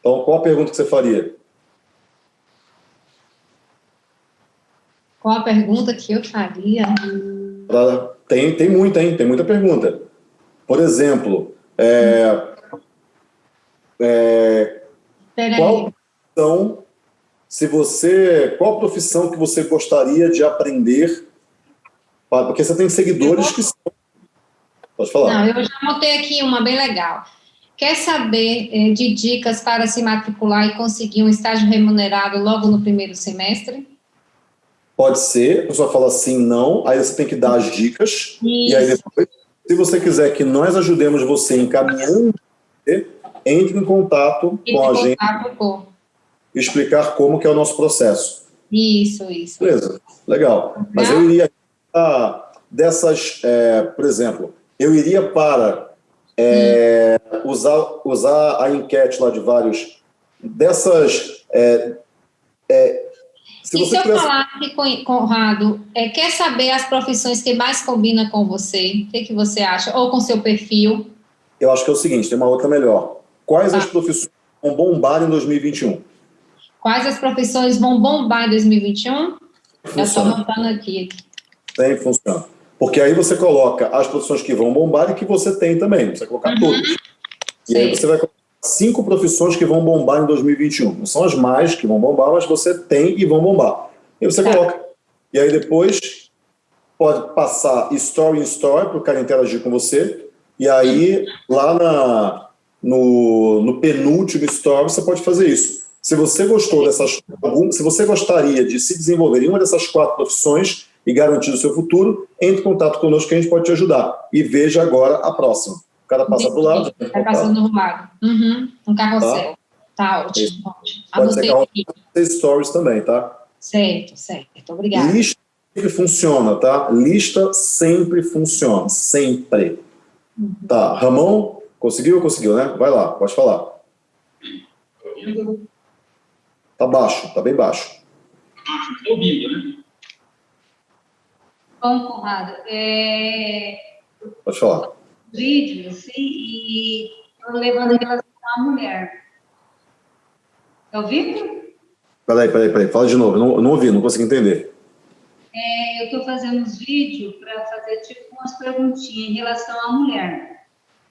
então qual a pergunta que você faria? Qual a pergunta que eu faria? Tem, tem muita, hein? Tem muita pergunta. Por exemplo, é, é, qual profissão, se você, qual profissão que você gostaria de aprender? Porque você tem seguidores vou... que são. Pode falar. Não, eu já anotei aqui uma bem legal. Quer saber eh, de dicas para se matricular e conseguir um estágio remunerado logo no primeiro semestre? Pode ser, a pessoa fala sim, não, aí você tem que dar as dicas, Isso. e aí depois, se você quiser que nós ajudemos você encaminhando entre em contato entre com a gente e explicar como que é o nosso processo. Isso, isso. Beleza, legal. Mas eu iria dessas, é, por exemplo, eu iria para é, usar, usar a enquete lá de vários, dessas... É, é se e se eu tivesse... falar aqui, Conrado, é, quer saber as profissões que mais combinam com você? O que, que você acha? Ou com seu perfil? Eu acho que é o seguinte, tem uma outra melhor. Quais as ah. profissões vão bombar em 2021? Quais as profissões vão bombar em 2021? Já estou montando aqui. Tem, funciona. Porque aí você coloca as profissões que vão bombar e que você tem também. Você vai colocar uhum. todas. E aí você vai colocar cinco profissões que vão bombar em 2021. Não são as mais que vão bombar, mas você tem e vão bombar. E você tá. coloca. E aí depois pode passar story em story para o cara interagir com você. E aí, lá na, no, no penúltimo story, você pode fazer isso. Se você gostou dessas, se você gostaria de se desenvolver em uma dessas quatro profissões e garantir o seu futuro, entre em contato conosco que a gente pode te ajudar. E veja agora a próxima. O cara passa para o lado. Vai passando do lado. Uhum, um carrossel. Tá, tá ótimo. ótimo. Pode ser carrossel stories também, tá? Certo, certo. Obrigada. Lista sempre funciona, tá? Lista sempre funciona, sempre. Uhum. Tá, Ramon, Conseguiu? Conseguiu, né? Vai lá, pode falar. Tá baixo, tá bem baixo. Estou ouvindo, né? Bom, Conrado, é... Pode falar. Vídeos e levando em relação à mulher. Tá ouvindo? Peraí, peraí, peraí. Fala de novo. Não, não ouvi, não consegui entender. é, eu estou fazendo uns vídeos para fazer tipo umas perguntinhas em relação à mulher.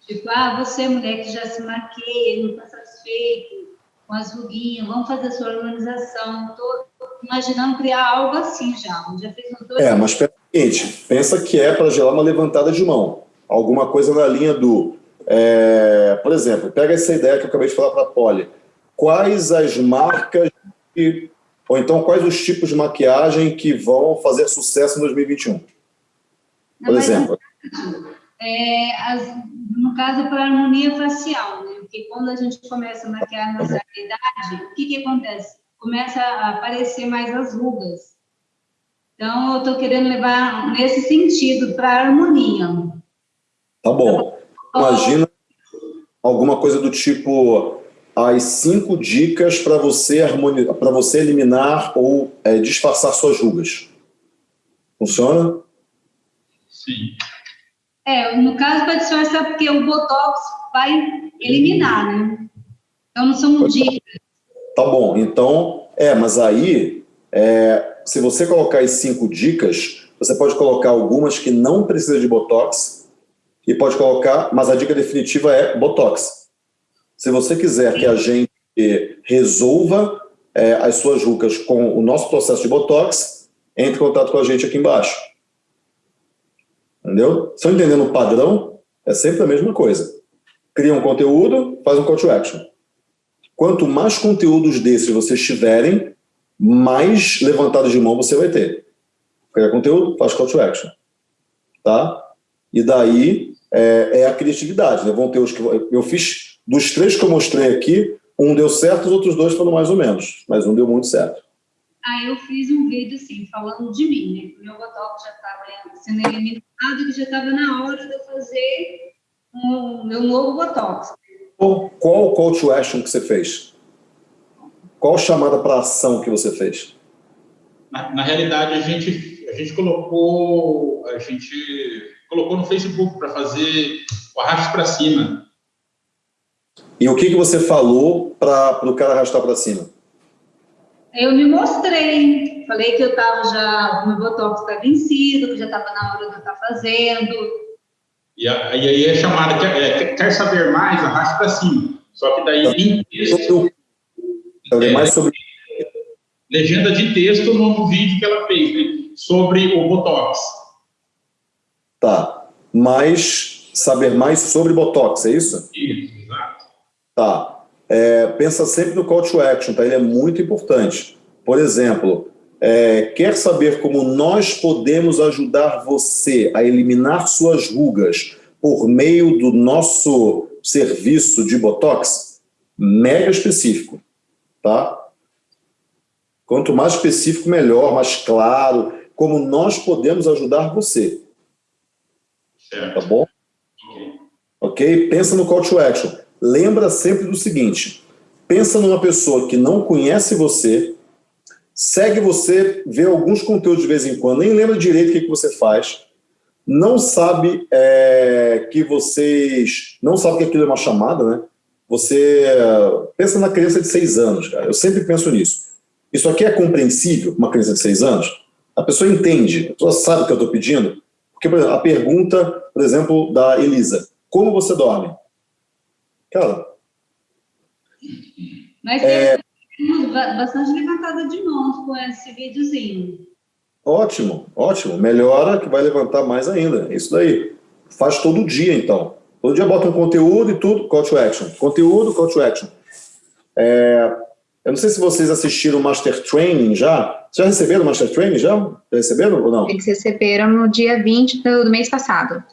Tipo, ah, você mulher que já se maqueia, não está satisfeito com as ruguinhas, vamos fazer a sua harmonização. Estou imaginando criar algo assim já. Já fiz dois É, mas pensa, seguinte, pensa que é para gerar uma levantada de mão. Alguma coisa na linha do... É, por exemplo, pega essa ideia que eu acabei de falar para a Polly. Quais as marcas que ou então, quais os tipos de maquiagem que vão fazer sucesso em 2021? Por exemplo. É, as, no caso, para harmonia facial, né? Porque quando a gente começa a maquiar na idade, o que, que acontece? Começa a aparecer mais as rugas. Então, eu estou querendo levar nesse sentido, para a harmonia. Tá bom. Imagina alguma coisa do tipo as cinco dicas para você, para você eliminar ou é, disfarçar suas rugas. Funciona? Sim. É, no caso para disfarçar, porque o Botox vai eliminar, né? Então não são dicas. Tá bom, então, é, mas aí, é, se você colocar as cinco dicas, você pode colocar algumas que não precisam de Botox e pode colocar, mas a dica definitiva é Botox. Se você quiser que a gente resolva é, as suas rugas com o nosso processo de Botox, entre em contato com a gente aqui embaixo. Entendeu? Estão entendendo o padrão? É sempre a mesma coisa. Cria um conteúdo, faz um call to action. Quanto mais conteúdos desses vocês tiverem, mais levantadas de mão você vai ter. Cria conteúdo, faz call to action. Tá? E daí é, é a criatividade. Né? Vão ter os que eu fiz dos três que eu mostrei aqui, um deu certo, os outros dois foram mais ou menos, mas um deu muito certo. Ah, eu fiz um vídeo, assim, falando de mim, né? Meu botox já estava sendo eliminado, que já estava na hora de eu fazer o meu novo botox. Qual o call to action que você fez? Qual chamada para ação que você fez? Na, na, realidade, a gente, a gente colocou a gente colocou no Facebook para fazer o arrasto para cima. E o que, que você falou para o cara arrastar para cima? Eu me mostrei. Falei que eu estava já, o meu botox está vencido, que já estava na hora de eu estar tá fazendo. E, aí é chamada, quer, é, quer saber mais, arrasta para cima. Só que daí em texto... É, mais sobre... Legenda de texto no, no vídeo que ela fez, né, sobre o Botox. Tá. Mais, saber mais sobre Botox, é isso? Isso, exato. Tá. É, pensa sempre no call to action, tá? Ele é muito importante. Por exemplo, é, quer saber como nós podemos ajudar você a eliminar suas rugas por meio do nosso serviço de Botox? Mega específico, tá? Quanto mais específico, melhor, mais claro, como nós podemos ajudar você. Certo. Tá bom? Ok? Pensa no call to action lembra sempre do seguinte, pensa numa pessoa que não conhece você, segue você, vê alguns conteúdos de vez em quando, nem lembra direito o que, que você faz, não sabe é, que vocês... não sabe que aquilo é uma chamada, né? Você pensa na criança de seis anos, cara. Eu sempre penso nisso. Isso aqui é compreensível, uma criança de seis anos? A pessoa entende, a pessoa sabe o que eu estou pedindo? Porque, por exemplo, a pergunta, por exemplo, da Elisa, como você dorme? Cara. Mas é, temos bastante levantada de mãos com esse videozinho. Ótimo, ótimo. Melhora que vai levantar mais ainda. É isso daí. Faz todo dia, então. Todo dia bota um conteúdo e tudo, call to action. Conteúdo, call to action. É, eu não sei se vocês assistiram o Master Training já. Já receberam o Master Training já? Já receberam ou não? Eles receberam no dia 20 do mês passado.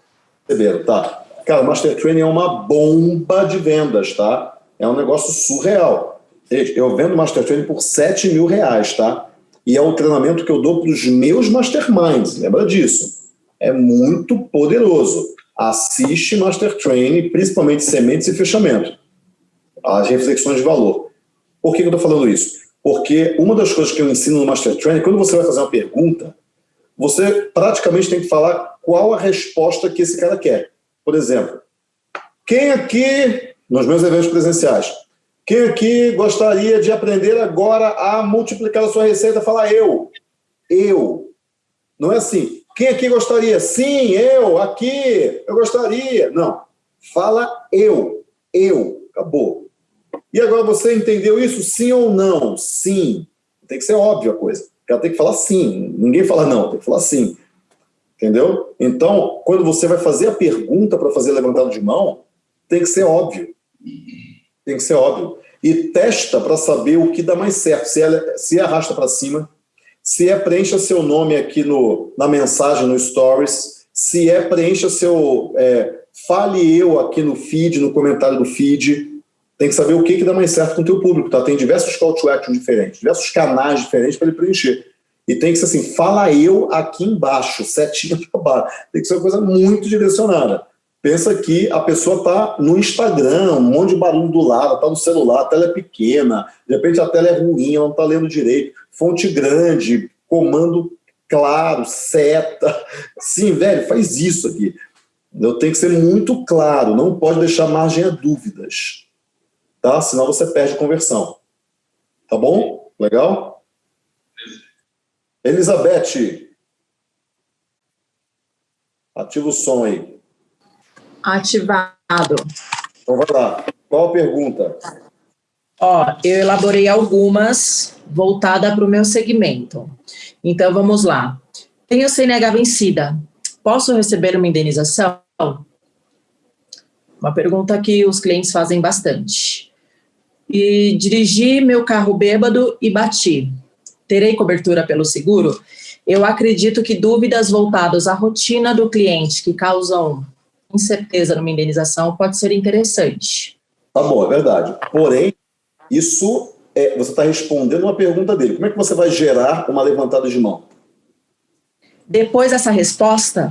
Receberam, tá. Cara, Master Training é uma bomba de vendas, tá? É um negócio surreal. Eu vendo Master Training por 7 mil reais, tá? E é o treinamento que eu dou para os meus masterminds, lembra disso? É muito poderoso. Assiste Master Training, principalmente sementes e fechamento. As reflexões de valor. Por que eu estou falando isso? Porque uma das coisas que eu ensino no Master Training, quando você vai fazer uma pergunta, você praticamente tem que falar qual a resposta que esse cara quer. Por exemplo, quem aqui, nos meus eventos presenciais, quem aqui gostaria de aprender agora a multiplicar a sua receita? Fala eu. Eu. Não é assim, quem aqui gostaria? Sim, eu, aqui, eu gostaria. Não, fala eu, eu, acabou. E agora você entendeu isso, sim ou não? Sim. Tem que ser óbvio a coisa. Ela tem que falar sim, ninguém fala não, tem que falar sim. Entendeu? Então, quando você vai fazer a pergunta para fazer levantado de mão, tem que ser óbvio. Tem que ser óbvio. E testa para saber o que dá mais certo. Se, ela, se arrasta para cima, se é preencha seu nome aqui no, na mensagem, no Stories, se é preencha seu. É, fale eu aqui no feed, no comentário do feed. Tem que saber o que, que dá mais certo com o teu público, tá? Tem diversos call to action diferentes, diversos canais diferentes para ele preencher. E tem que ser assim, fala eu aqui embaixo, setinha para baixo. Tem que ser uma coisa muito direcionada. Pensa que a pessoa está no Instagram, um monte de barulho do lado, está no celular, a tela é pequena, de repente a tela é ruim, ela não está lendo direito, fonte grande, comando claro, seta. Sim, velho, faz isso aqui. Eu tenho que ser muito claro, não pode deixar margem a dúvidas, tá? Senão você perde conversão. Tá bom? Legal? Elizabeth, ativa o som aí. Ativado. Então vai lá. Qual a pergunta? Ó, eu elaborei algumas voltada para o meu segmento. Então vamos lá. Tenho CNH vencida. Posso receber uma indenização? Uma pergunta que os clientes fazem bastante. E dirigi meu carro bêbado e bati. Terei cobertura pelo seguro? Eu acredito que dúvidas voltadas à rotina do cliente que causam incerteza numa indenização pode ser interessante. Tá bom, é verdade. Porém, isso é, você está respondendo uma pergunta dele. Como é que você vai gerar uma levantada de mão? Depois dessa resposta,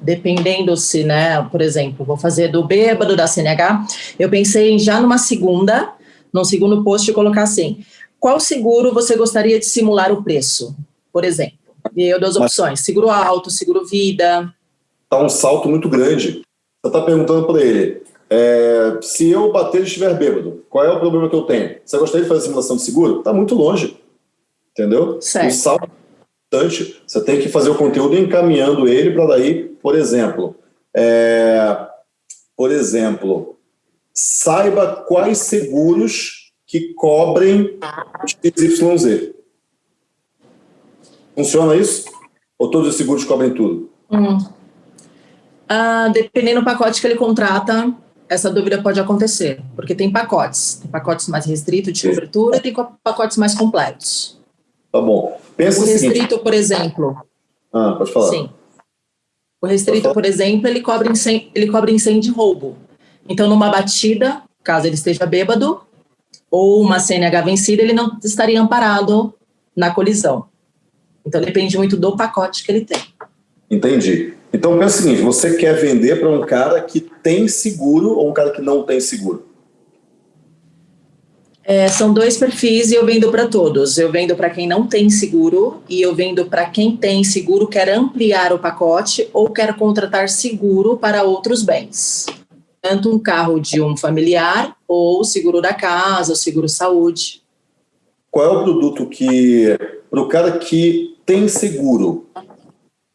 dependendo se, né, por exemplo, vou fazer do bêbado da CNH, eu pensei em já numa segunda, num segundo post, colocar assim, qual seguro você gostaria de simular o preço, por exemplo? E eu dou as opções, seguro alto, seguro vida, está um salto muito grande. Você está perguntando para ele, é, se eu bater e estiver bêbado, qual é o problema que eu tenho? Você gostaria de fazer simulação de seguro? Está muito longe, entendeu? Certo. O salto é importante, você tem que fazer o conteúdo encaminhando ele para daí, por exemplo, é, por exemplo, saiba quais seguros que cobrem XYZ. Funciona isso? Ou todos os seguros cobrem tudo? Hum. Uh, dependendo do pacote que ele contrata, essa dúvida pode acontecer, porque tem pacotes. Tem pacotes mais restritos de cobertura e tem pacotes mais completos. Tá bom. Pensa o restrito, por exemplo. Ah, pode falar. Sim. O restrito, por exemplo, ele cobre, incêndio, ele cobre incêndio de roubo. Então, numa batida, caso ele esteja bêbado, ou uma CNH vencida, ele não estaria amparado na colisão. Então, depende muito do pacote que ele tem. Entendi. Então pensa o seguinte, você quer vender para um cara que tem seguro ou um cara que não tem seguro? É, são dois perfis e eu vendo para todos. Eu vendo para quem não tem seguro e eu vendo para quem tem seguro, quer ampliar o pacote ou quer contratar seguro para outros bens. Tanto um carro de um familiar ou seguro da casa, ou seguro saúde. Qual é o produto que, para o cara que tem seguro,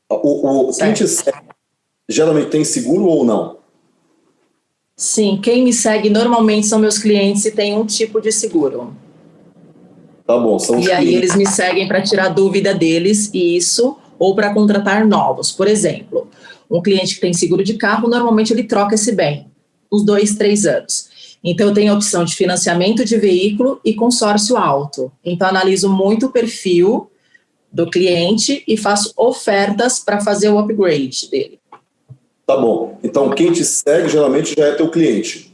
o, o quem segue, geralmente tem seguro ou não? Sim, quem me segue normalmente são meus clientes e tem um tipo de seguro. Tá bom, são E aí eles me seguem para tirar dúvida deles, isso, ou para contratar novos. Por exemplo, um cliente que tem seguro de carro, normalmente ele troca esse bem, uns dois, três anos. Então, eu tenho a opção de financiamento de veículo e consórcio alto. Então, analiso muito o perfil do cliente e faço ofertas para fazer o upgrade dele. Tá bom. Então, quem te segue geralmente já é teu cliente.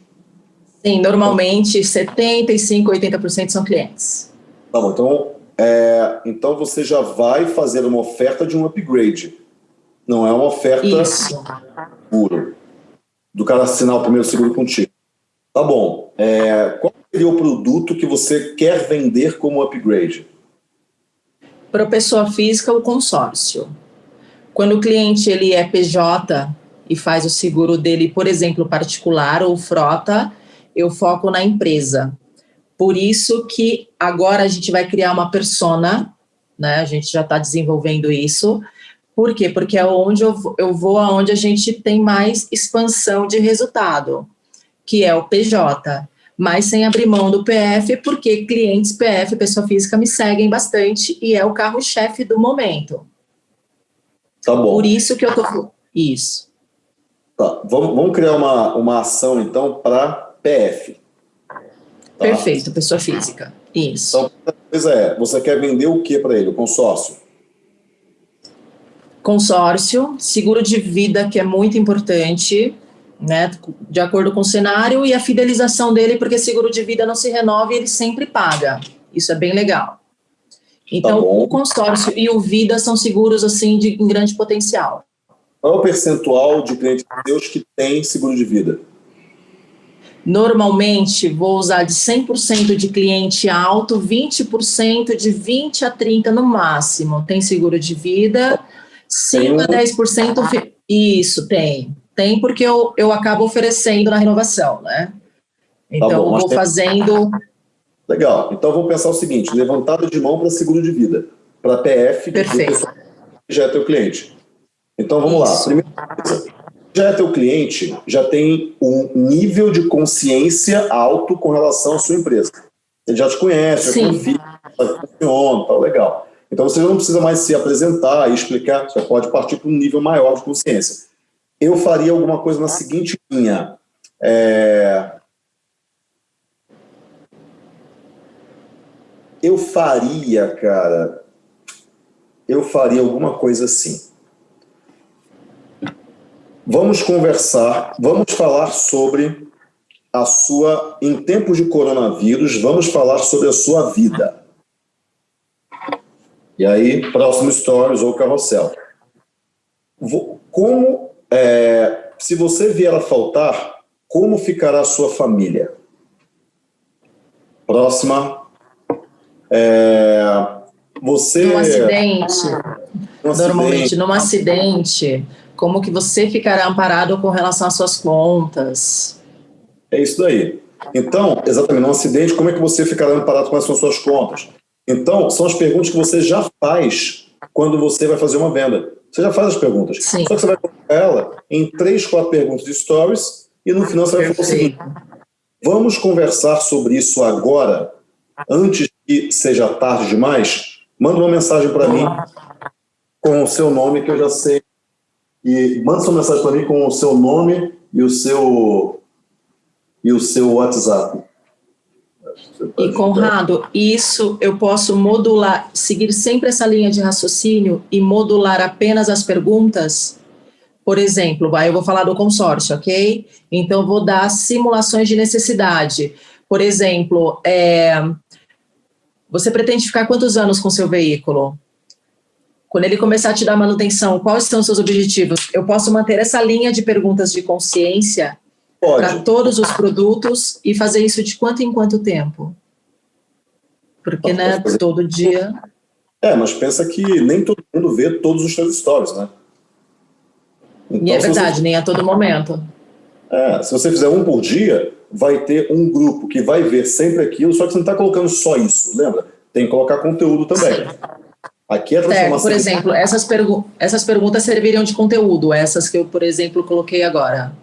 Sim, normalmente 75, 80% são clientes. Tá bom. Então, é, então você já vai fazer uma oferta de um upgrade. Não é uma oferta Isso. puro. Do cara assinar o primeiro seguro contigo. Tá bom. É, qual seria o produto que você quer vender como upgrade? para pessoa física o consórcio. Quando o cliente ele é PJ e faz o seguro dele, por exemplo, particular ou frota, eu foco na empresa. Por isso que agora a gente vai criar uma persona, né? A gente já está desenvolvendo isso Por quê? Porque é onde eu, eu vou aonde a gente tem mais expansão de resultado, que é o PJ. Mas sem abrir mão do PF, porque clientes PF, pessoa física, me seguem bastante e é o carro-chefe do momento. Tá bom. Por isso que eu tô. Isso. Tá. Vamos, vamos criar uma, uma ação, então, para PF. Tá? Perfeito, pessoa física. Isso. Então, a coisa é, você quer vender o que para ele? O consórcio? Consórcio, seguro de vida, que é muito importante, né, de acordo com o cenário, e a fidelização dele, porque seguro de vida não se renova e ele sempre paga. Isso é bem legal. Então, tá o consórcio e o vida são seguros, assim, de em grande potencial. Qual é o percentual de clientes seus que tem seguro de vida? Normalmente, vou usar de 100% de cliente alto, 20% de 20% a 30% no máximo. Tem seguro de vida, 5% a 10%. Isso, tem. Tem porque eu, eu acabo oferecendo na renovação, né? Então, tá bom, vou tem... fazendo... Legal. Então, vamos pensar o seguinte, levantada de mão para seguro de vida. Para PF, Perfeito. que já é teu cliente. Então, vamos Isso. lá. Primeira coisa, já é teu cliente, já tem um nível de consciência alto com relação à sua empresa. Ele já te conhece, já confia, funciona, tá legal. Então você não precisa mais se apresentar e explicar, você pode partir para um nível maior de consciência. Eu faria alguma coisa na seguinte linha. É... Eu faria, cara, eu faria alguma coisa assim. Vamos conversar, vamos falar sobre a sua, em tempos de coronavírus, vamos falar sobre a sua vida. E aí, próximo stories ou carrossel. Como, é, se você vier a faltar, como ficará a sua família? Próxima. É, você... Um acidente. Um Normalmente, acidente. num acidente como que você ficará amparado com relação às suas contas? É isso daí. Então, exatamente, num acidente, como é que você ficará amparado com as suas contas? Então, são as perguntas que você já faz quando você vai fazer uma venda. Você já faz as perguntas. Sim. Só que você vai colocar ela em três, quatro perguntas de stories e no final você vai falar o seguinte, vamos conversar sobre isso agora, antes que seja tarde demais? Manda uma mensagem para mim com o seu nome que eu já sei e manda sua mensagem para mim com o seu nome e o seu, e o seu WhatsApp. E Conrado, isso eu posso modular, seguir sempre essa linha de raciocínio e modular apenas as perguntas? Por exemplo, eu vou falar do consórcio, ok? Então, vou dar simulações de necessidade. Por exemplo, é, você pretende ficar quantos anos com seu veículo? Quando ele começar a te dar manutenção, quais são os seus objetivos? Eu posso manter essa linha de perguntas de consciência para todos os produtos e fazer isso de quanto em quanto tempo? Porque, né, todo dia... É, mas pensa que nem todo mundo vê todos os seus stories, né? Então, e é verdade, você... nem a todo momento. É, se você fizer um por dia, vai ter um grupo que vai ver sempre aquilo, só que você não está colocando só isso, lembra? Tem que colocar conteúdo também. Aqui é a transformação... Certo, por exemplo, essas, pergu essas perguntas serviriam de conteúdo, essas que eu, por exemplo, coloquei agora.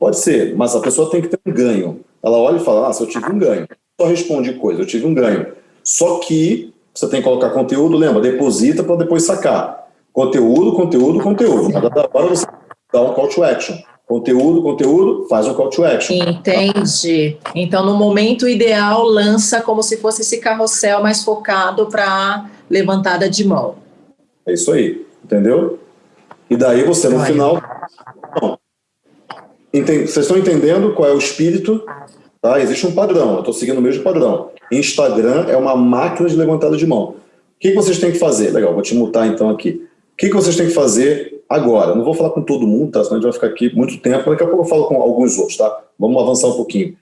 Pode ser, mas a pessoa tem que ter um ganho. Ela olha e fala, ah, se eu tive um ganho. Só responde coisa, eu tive um ganho. Só que você tem que colocar conteúdo, lembra, deposita para depois sacar. Conteúdo, conteúdo, conteúdo. Cada hora você dá um call to action. Conteúdo, conteúdo, faz um call to action. Entendi. Então, no momento ideal, lança como se fosse esse carrossel mais focado para levantada de mão. É isso aí, entendeu? E daí você, no Vai. final... Não. Vocês estão entendendo qual é o espírito? Tá? Existe um padrão, eu estou seguindo o mesmo padrão. Instagram é uma máquina de levantada de mão. O que, que vocês têm que fazer? Legal, vou te mutar então aqui. O que, que vocês têm que fazer agora? Não vou falar com todo mundo, tá? senão a gente vai ficar aqui muito tempo. Daqui a pouco eu falo com alguns outros, tá? Vamos avançar um pouquinho.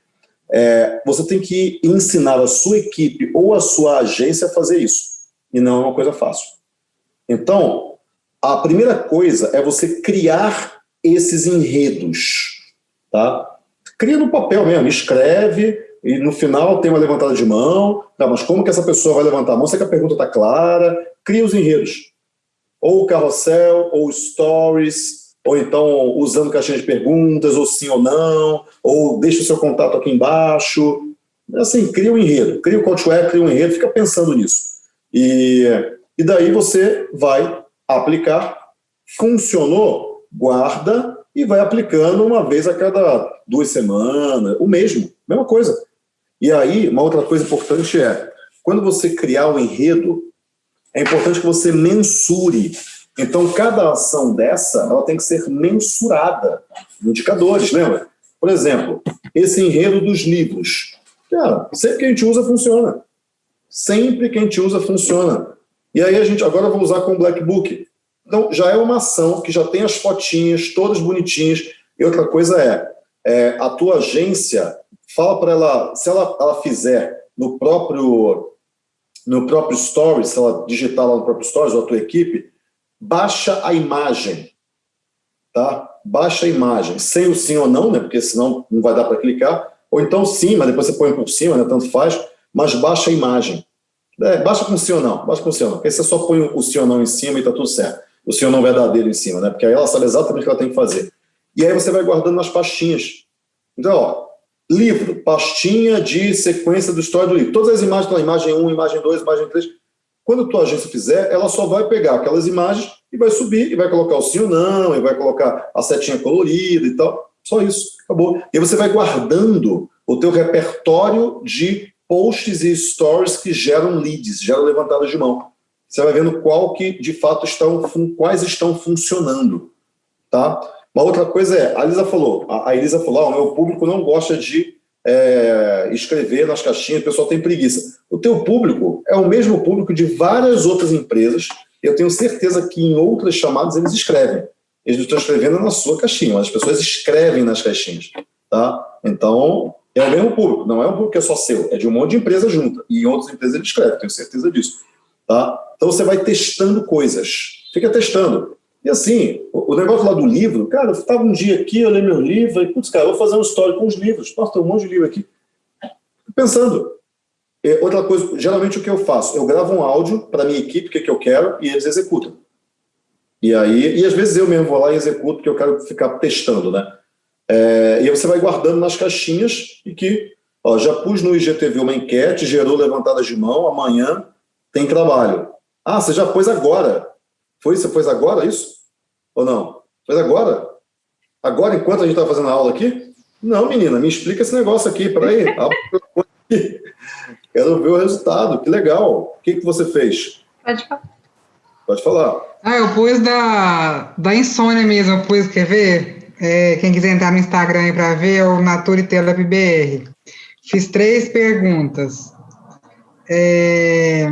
É, você tem que ensinar a sua equipe ou a sua agência a fazer isso e não é uma coisa fácil. Então, a primeira coisa é você criar esses enredos, tá? Cria no papel mesmo, escreve e no final tem uma levantada de mão, tá, mas como que essa pessoa vai levantar a mão? Será que a pergunta está clara? Cria os enredos. ou carrossel, ou stories, ou então usando caixinha de perguntas, ou sim ou não, ou deixa o seu contato aqui embaixo. Assim, cria um enredo, cria o call to cria um enredo, fica pensando nisso. E, e daí você vai aplicar, funcionou, guarda e vai aplicando uma vez a cada duas semanas, o mesmo, mesma coisa. E aí, uma outra coisa importante é, quando você criar um enredo, é importante que você mensure. Então, cada ação dessa, ela tem que ser mensurada. Indicadores, lembra? Por exemplo, esse enredo dos livros. Cara, sempre que a gente usa, funciona. Sempre que a gente usa, funciona. E aí a gente, agora eu vou usar com o Black Book. Então, já é uma ação que já tem as fotinhas, todas bonitinhas. E outra coisa é, é a tua agência, fala para ela, se ela, ela fizer no próprio no próprio Stories, se ela digitar lá no próprio Stories, ou a tua equipe, baixa a imagem, tá? Baixa a imagem, sem o sim ou não, né? Porque senão não vai dar para clicar. Ou então sim, mas depois você põe por cima, né? Tanto faz, mas baixa a imagem. É, baixa com sim ou não, baixa com sim ou não. Porque você só põe o sim ou não em cima e tá tudo certo. O ou não verdadeiro em cima, né? Porque aí ela sabe exatamente o que ela tem que fazer. E aí você vai guardando nas pastinhas. Então, ó, livro, pastinha de sequência do história do livro. Todas as imagens estão imagem 1, imagem 2, imagem 3. Quando a tua agência fizer, ela só vai pegar aquelas imagens e vai subir, e vai colocar o sim ou não, e vai colocar a setinha colorida e tal. Só isso, acabou. E você vai guardando o teu repertório de posts e stories que geram leads, geram levantadas de mão. Você vai vendo qual que, de fato, estão, quais estão funcionando, tá? Uma outra coisa é, a Elisa falou, a, Elisa falou, ah, o meu público não gosta de é, escrever nas caixinhas, o pessoal tem preguiça. O teu público é o mesmo público de várias outras empresas, eu tenho certeza que em outras chamadas eles escrevem. Eles estão escrevendo na sua caixinha, mas as pessoas escrevem nas caixinhas, tá? Então, é o mesmo público, não é um público que é só seu, é de um monte de empresa junta, e em outras empresas ele escreve, tenho certeza disso, tá? Então você vai testando coisas, fica testando. E assim, o negócio lá do livro, cara, eu estava um dia aqui, eu li meu livro, e putz, cara, vou fazer uma história com os livros. Nossa, tem um monte de livro aqui. Pensando. É, outra coisa, geralmente o que eu faço? Eu gravo um áudio para minha equipe, o que, que eu quero, e eles executam. E aí, e às vezes eu mesmo vou lá e executo, porque eu quero ficar testando, né? É, e aí você vai guardando nas caixinhas e que, ó, já pus no IGTV uma enquete, gerou levantadas de mão, amanhã tem trabalho. Ah, você já pôs agora. Foi, você pôs agora isso? Ou não? Faz agora? Agora, enquanto a gente está fazendo a aula aqui? Não, menina, me explica esse negócio aqui, peraí. Quero ver o resultado, que legal. O que, que você fez? Pode falar. Pode falar. Ah, eu pus da, da insônia mesmo, eu pus, quer ver? É, quem quiser entrar no Instagram para ver, é o BR. Fiz três perguntas. É,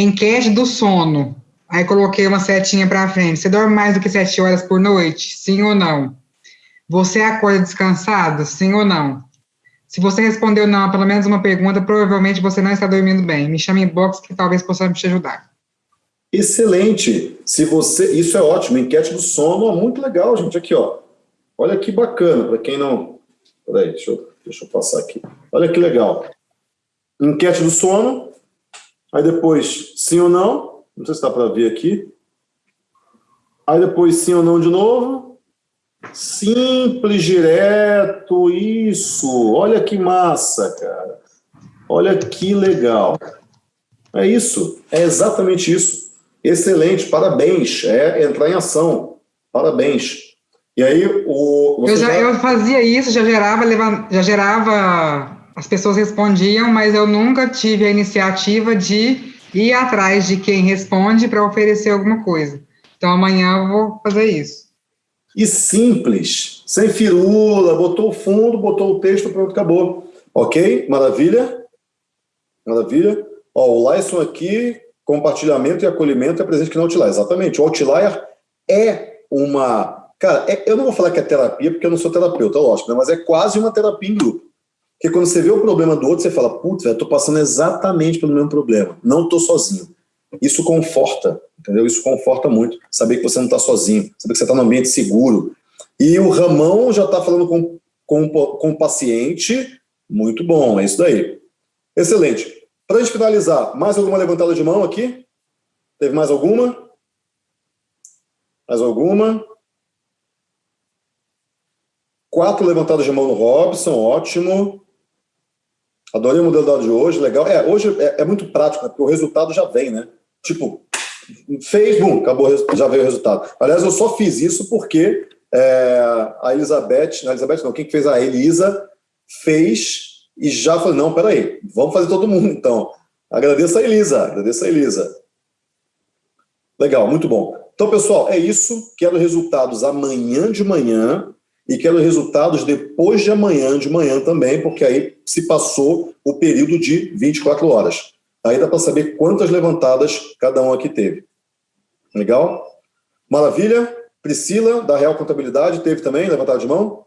enquete do sono. Aí coloquei uma setinha para frente. Você dorme mais do que sete horas por noite? Sim ou não? Você acorda descansado? Sim ou não? Se você respondeu não a pelo menos uma pergunta, provavelmente você não está dormindo bem. Me chame em box que talvez possamos te ajudar. Excelente. Se você, isso é ótimo. Enquete do sono, muito legal, gente. Aqui, ó. Olha que bacana. Para quem não, peraí, deixa eu, deixa eu passar aqui. Olha que legal. Enquete do sono. Aí depois, sim ou não? Não sei se dá para ver aqui. Aí depois sim ou não de novo. Simples, direto, isso. Olha que massa, cara. Olha que legal. É isso, é exatamente isso. Excelente, parabéns. É entrar em ação. Parabéns. E aí o. Eu, já, eu fazia isso, já gerava, já gerava. As pessoas respondiam, mas eu nunca tive a iniciativa de ir atrás de quem responde para oferecer alguma coisa. Então amanhã eu vou fazer isso. E simples, sem firula, botou o fundo, botou o texto, pronto, acabou. Ok? Maravilha? Maravilha. Ó, o Lyson aqui, compartilhamento e acolhimento é presente que no Outlier. Exatamente. O Outlier é uma... Cara, é, eu não vou falar que é terapia, porque eu não sou terapeuta, lógico, né? mas é quase uma terapia em grupo. Porque quando você vê o problema do outro, você fala, putz, eu tô passando exatamente pelo mesmo problema, não tô sozinho. Isso conforta, entendeu? Isso conforta muito, saber que você não está sozinho, saber que você está no ambiente seguro. E o Ramon já está falando com, com, com o paciente, muito bom, é isso daí. Excelente. Para a gente finalizar, mais alguma levantada de mão aqui? Teve mais alguma? Mais alguma? Quatro levantadas de mão no Robson, ótimo. Adorei o modelo dado de hoje, legal. É, hoje é, é muito prático, né? porque o resultado já vem, né? Tipo, fez, bum, acabou, já veio o resultado. Aliás, eu só fiz isso porque é, a Elizabeth, não, Elizabeth não, quem fez a Elisa fez e já falou, não, peraí, vamos fazer todo mundo, então. Agradeço a Elisa, agradeço a Elisa. Legal, muito bom. Então, pessoal, é isso. Quero resultados amanhã de manhã e quero resultados depois de amanhã de manhã também, porque aí se passou o período de 24 horas. Aí dá para saber quantas levantadas cada um aqui teve. Legal? Maravilha? Priscila, da Real Contabilidade, teve também levantada de mão?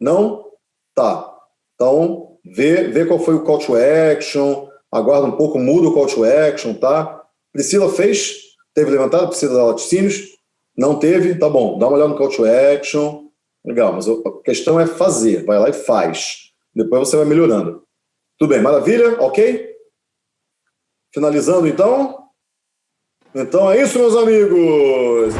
Não? Tá. Então, vê, vê qual foi o call to action, aguarda um pouco, muda o call to action, tá? Priscila fez? Teve levantado? Precisa dar laticínios? Não teve? Tá bom, dá uma olhada no call to action. Legal, mas a questão é fazer. Vai lá e faz. Depois você vai melhorando. Tudo bem, maravilha? Ok? Finalizando, então? Então é isso, meus amigos!